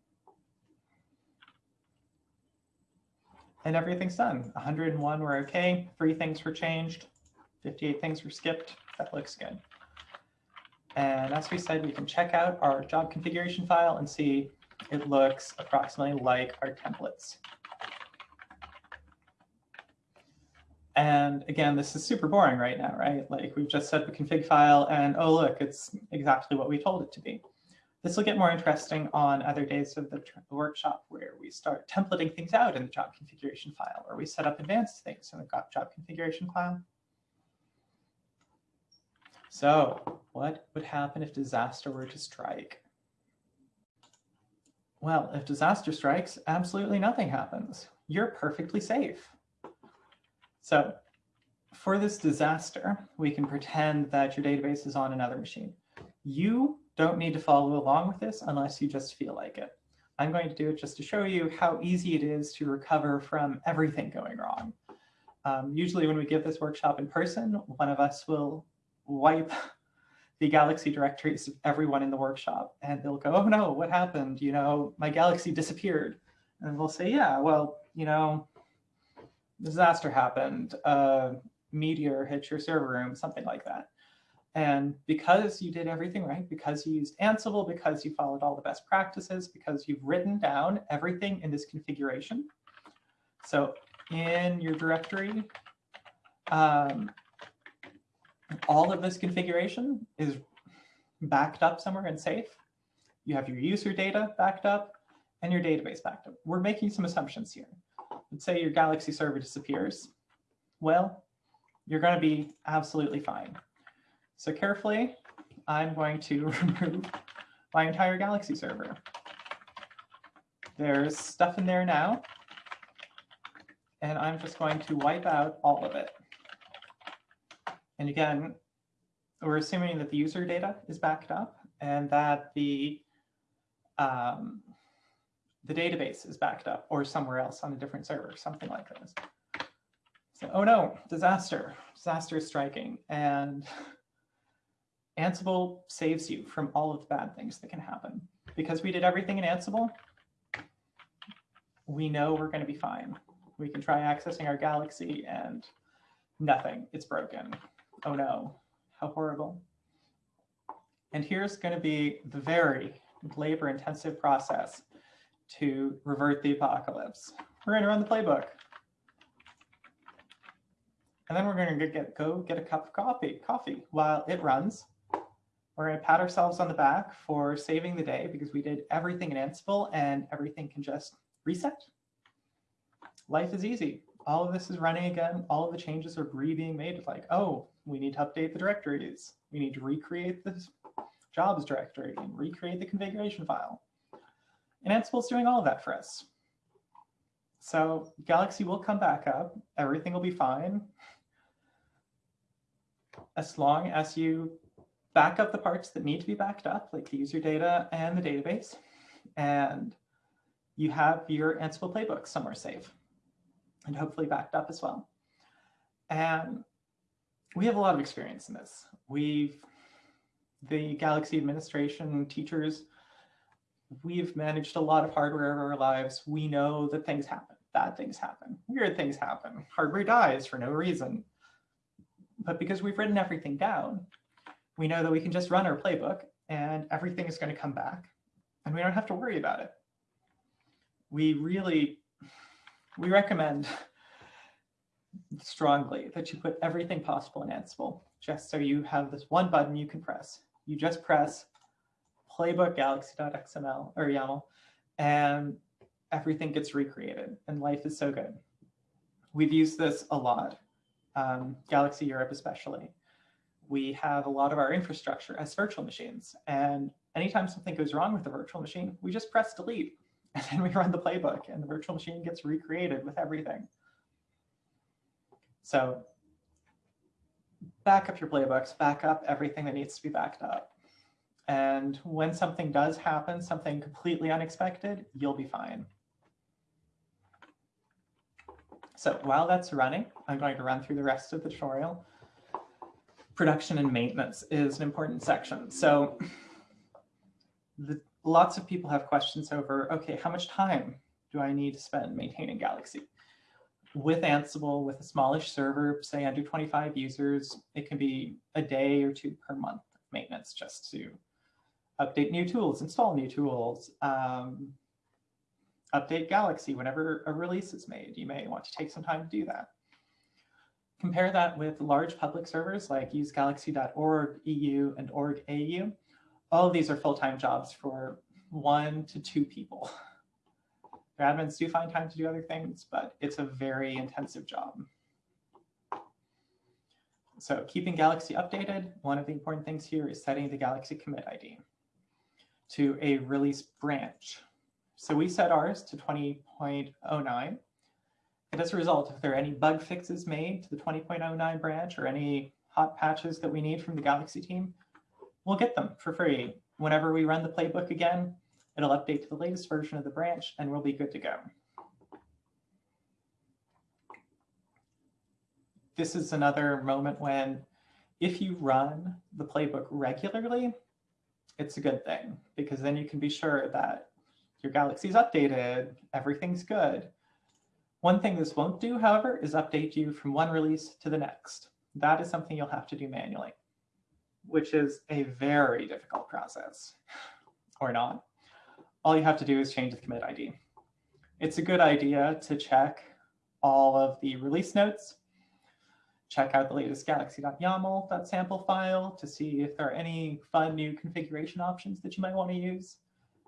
And everything's done. 101 were okay, three things were changed, 58 things were skipped. That looks good. And as we said, we can check out our job configuration file and see it looks approximately like our templates. And again, this is super boring right now, right? Like we've just set the config file and oh, look, it's exactly what we told it to be. This will get more interesting on other days of the workshop where we start templating things out in the job configuration file, or we set up advanced things in the job configuration file. So What would happen if disaster were to strike? Well, if disaster strikes, absolutely nothing happens. You're perfectly safe. So for this disaster, we can pretend that your database is on another machine. You don't need to follow along with this unless you just feel like it. I'm going to do it just to show you how easy it is to recover from everything going wrong. Um, usually when we give this workshop in person, one of us will wipe *laughs* the Galaxy directories of everyone in the workshop and they'll go, oh no, what happened? You know, my Galaxy disappeared. And we'll say, yeah, well, you know, disaster happened, a meteor hit your server room, something like that. And because you did everything right, because you used Ansible, because you followed all the best practices, because you've written down everything in this configuration. So in your directory, um, all of this configuration is backed up somewhere and safe. You have your user data backed up and your database backed up. We're making some assumptions here. Let's say your Galaxy server disappears. Well, you're going to be absolutely fine. So carefully, I'm going to *laughs* remove my entire Galaxy server. There's stuff in there now, and I'm just going to wipe out all of it. And again, we're assuming that the user data is backed up and that the um, the database is backed up or somewhere else on a different server, something like this. So, oh no, disaster, disaster is striking. And *laughs* Ansible saves you from all of the bad things that can happen. Because we did everything in Ansible, we know we're going to be fine. We can try accessing our Galaxy and nothing, it's broken. Oh no, how horrible. And here's going to be the very labor intensive process to revert the apocalypse. We're going to run the playbook. And then we're going to get, go get a cup of coffee, coffee while it runs. We're going to pat ourselves on the back for saving the day because we did everything in Ansible and everything can just reset. Life is easy. All of this is running again. All of the changes are re-being made. It's like, oh, we need to update the directories. We need to recreate the jobs directory and recreate the configuration file. And Ansible is doing all of that for us. So Galaxy will come back up. Everything will be fine. As long as you back up the parts that need to be backed up, like the user data and the database, and you have your Ansible playbook somewhere safe and hopefully backed up as well. And we have a lot of experience in this. We've, the Galaxy administration teachers, we've managed a lot of hardware of our lives. We know that things happen, bad things happen, weird things happen, hardware dies for no reason. But because we've written everything down, we know that we can just run our playbook and everything is going to come back and we don't have to worry about it. We really, we recommend strongly that you put everything possible in Ansible, just so you have this one button you can press. You just press playbook galaxy.xml or YAML, and everything gets recreated, and life is so good. We've used this a lot, um, Galaxy Europe especially. We have a lot of our infrastructure as virtual machines, and anytime something goes wrong with the virtual machine, we just press delete, *laughs* and then we run the playbook, and the virtual machine gets recreated with everything. So back up your playbooks, back up everything that needs to be backed up. And when something does happen, something completely unexpected, you'll be fine. So while that's running, I'm going to run through the rest of the tutorial. Production and maintenance is an important section. So the, lots of people have questions over, okay, how much time do I need to spend maintaining Galaxy? with Ansible, with a smallish server, say under 25 users, it can be a day or two per month maintenance just to update new tools, install new tools, um, update Galaxy whenever a release is made. You may want to take some time to do that. Compare that with large public servers like usegalaxy.org, EU, and org.au. All of these are full-time jobs for one to two people. *laughs* Their admins do find time to do other things, but it's a very intensive job. So keeping Galaxy updated, one of the important things here is setting the Galaxy commit ID to a release branch. So we set ours to 20.09. And as a result, if there are any bug fixes made to the 20.09 branch or any hot patches that we need from the Galaxy team, we'll get them for free. Whenever we run the playbook again, it'll update to the latest version of the branch and we'll be good to go. This is another moment when if you run the playbook regularly, it's a good thing because then you can be sure that your Galaxy's updated, everything's good. One thing this won't do, however, is update you from one release to the next. That is something you'll have to do manually, which is a very difficult process, or not. All you have to do is change the commit ID. It's a good idea to check all of the release notes, check out the latest galaxy.yaml.sample file to see if there are any fun new configuration options that you might want to use.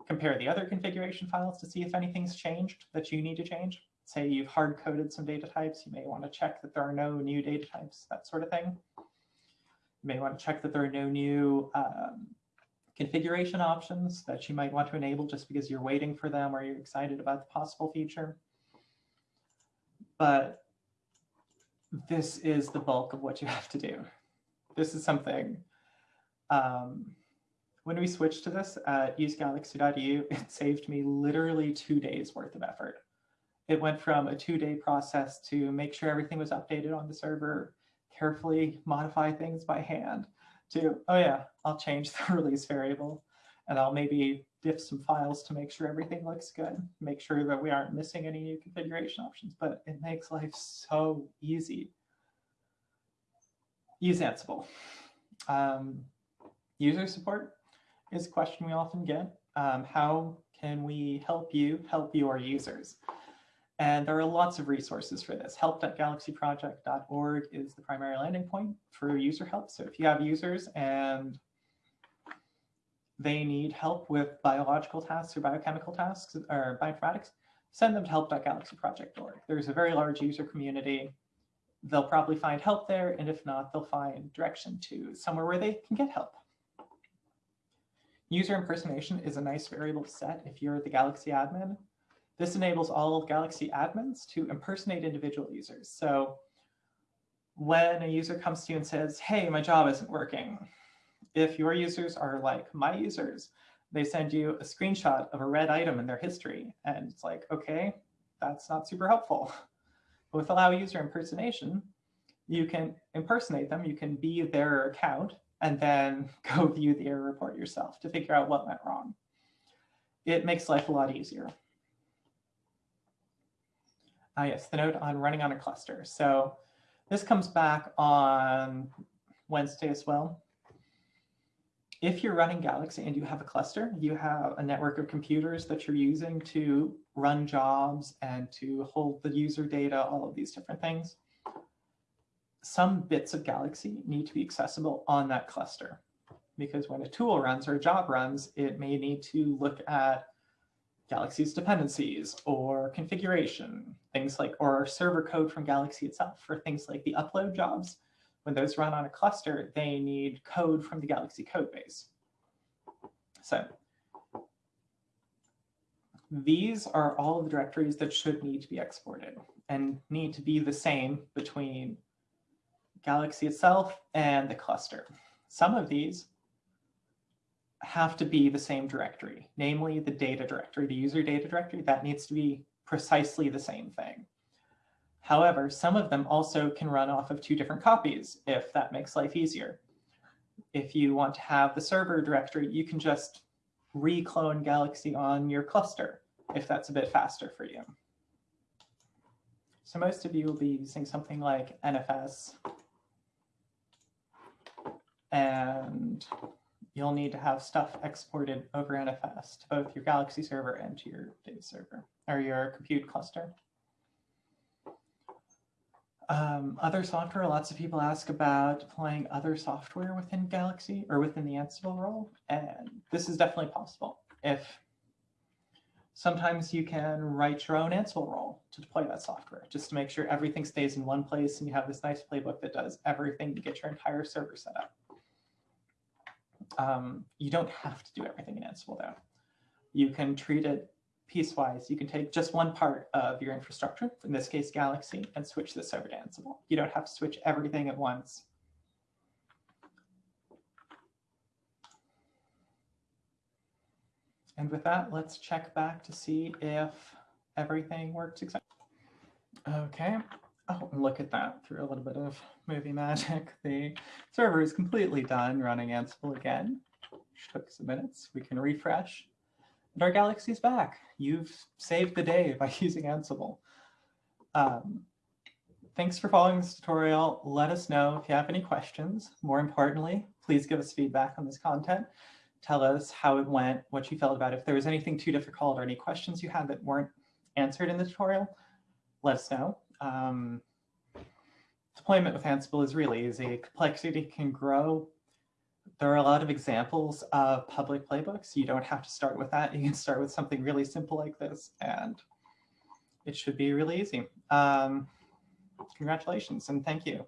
Compare the other configuration files to see if anything's changed that you need to change. Say you've hard coded some data types, you may want to check that there are no new data types, that sort of thing. You may want to check that there are no new um, configuration options that you might want to enable just because you're waiting for them or you're excited about the possible feature. But this is the bulk of what you have to do. This is something, um, when we switched to this at usegalaxy.eu, it saved me literally two days worth of effort. It went from a two-day process to make sure everything was updated on the server, carefully modify things by hand, to, oh yeah, I'll change *laughs* the release variable, and I'll maybe diff some files to make sure everything looks good, make sure that we aren't missing any new configuration options, but it makes life so easy. Use Ansible. Um, user support is a question we often get. Um, how can we help you help your users? And there are lots of resources for this. Help.galaxyproject.org is the primary landing point for user help. So if you have users and they need help with biological tasks or biochemical tasks or bioinformatics, send them to help.galaxyproject.org. There's a very large user community. They'll probably find help there, and if not, they'll find direction to somewhere where they can get help. User impersonation is a nice variable to set if you're the Galaxy admin. This enables all Galaxy admins to impersonate individual users. So when a user comes to you and says, hey, my job isn't working, if your users are like my users, they send you a screenshot of a red item in their history. And it's like, OK, that's not super helpful. But *laughs* with allow user impersonation, you can impersonate them. You can be their account and then *laughs* go view the error report yourself to figure out what went wrong. It makes life a lot easier. Ah, yes, the note on running on a cluster. So this comes back on Wednesday as well. If you're running Galaxy and you have a cluster, you have a network of computers that you're using to run jobs and to hold the user data, all of these different things. Some bits of Galaxy need to be accessible on that cluster because when a tool runs or a job runs, it may need to look at Galaxy's dependencies or configuration, things like, or server code from Galaxy itself for things like the upload jobs. When those run on a cluster, they need code from the Galaxy code base. So these are all the directories that should need to be exported and need to be the same between Galaxy itself and the cluster. Some of these have to be the same directory, namely the data directory, the user data directory, that needs to be precisely the same thing. However, some of them also can run off of two different copies if that makes life easier. If you want to have the server directory, you can just reclone Galaxy on your cluster if that's a bit faster for you. So most of you will be using something like NFS. And you'll need to have stuff exported over NFS to both your Galaxy server and to your data server or your compute cluster. Um, other software, lots of people ask about deploying other software within Galaxy or within the Ansible role, and this is definitely possible. If Sometimes you can write your own Ansible role to deploy that software, just to make sure everything stays in one place and you have this nice playbook that does everything to get your entire server set up. Um, you don't have to do everything in Ansible though. You can treat it piecewise. You can take just one part of your infrastructure, in this case Galaxy, and switch this over to Ansible. You don't have to switch everything at once. And with that, let's check back to see if everything works exactly. Okay. Oh, look at that. Through a little bit of movie magic, *laughs* the server is completely done running Ansible again. Which took some minutes. We can refresh. And our galaxy's back. You've saved the day by *laughs* using Ansible. Um, thanks for following this tutorial. Let us know if you have any questions. More importantly, please give us feedback on this content tell us how it went, what you felt about it. If there was anything too difficult or any questions you had that weren't answered in the tutorial, let us know. Um, deployment with Ansible is really easy. Complexity can grow. There are a lot of examples of public playbooks. You don't have to start with that. You can start with something really simple like this, and it should be really easy. Um, congratulations, and thank you.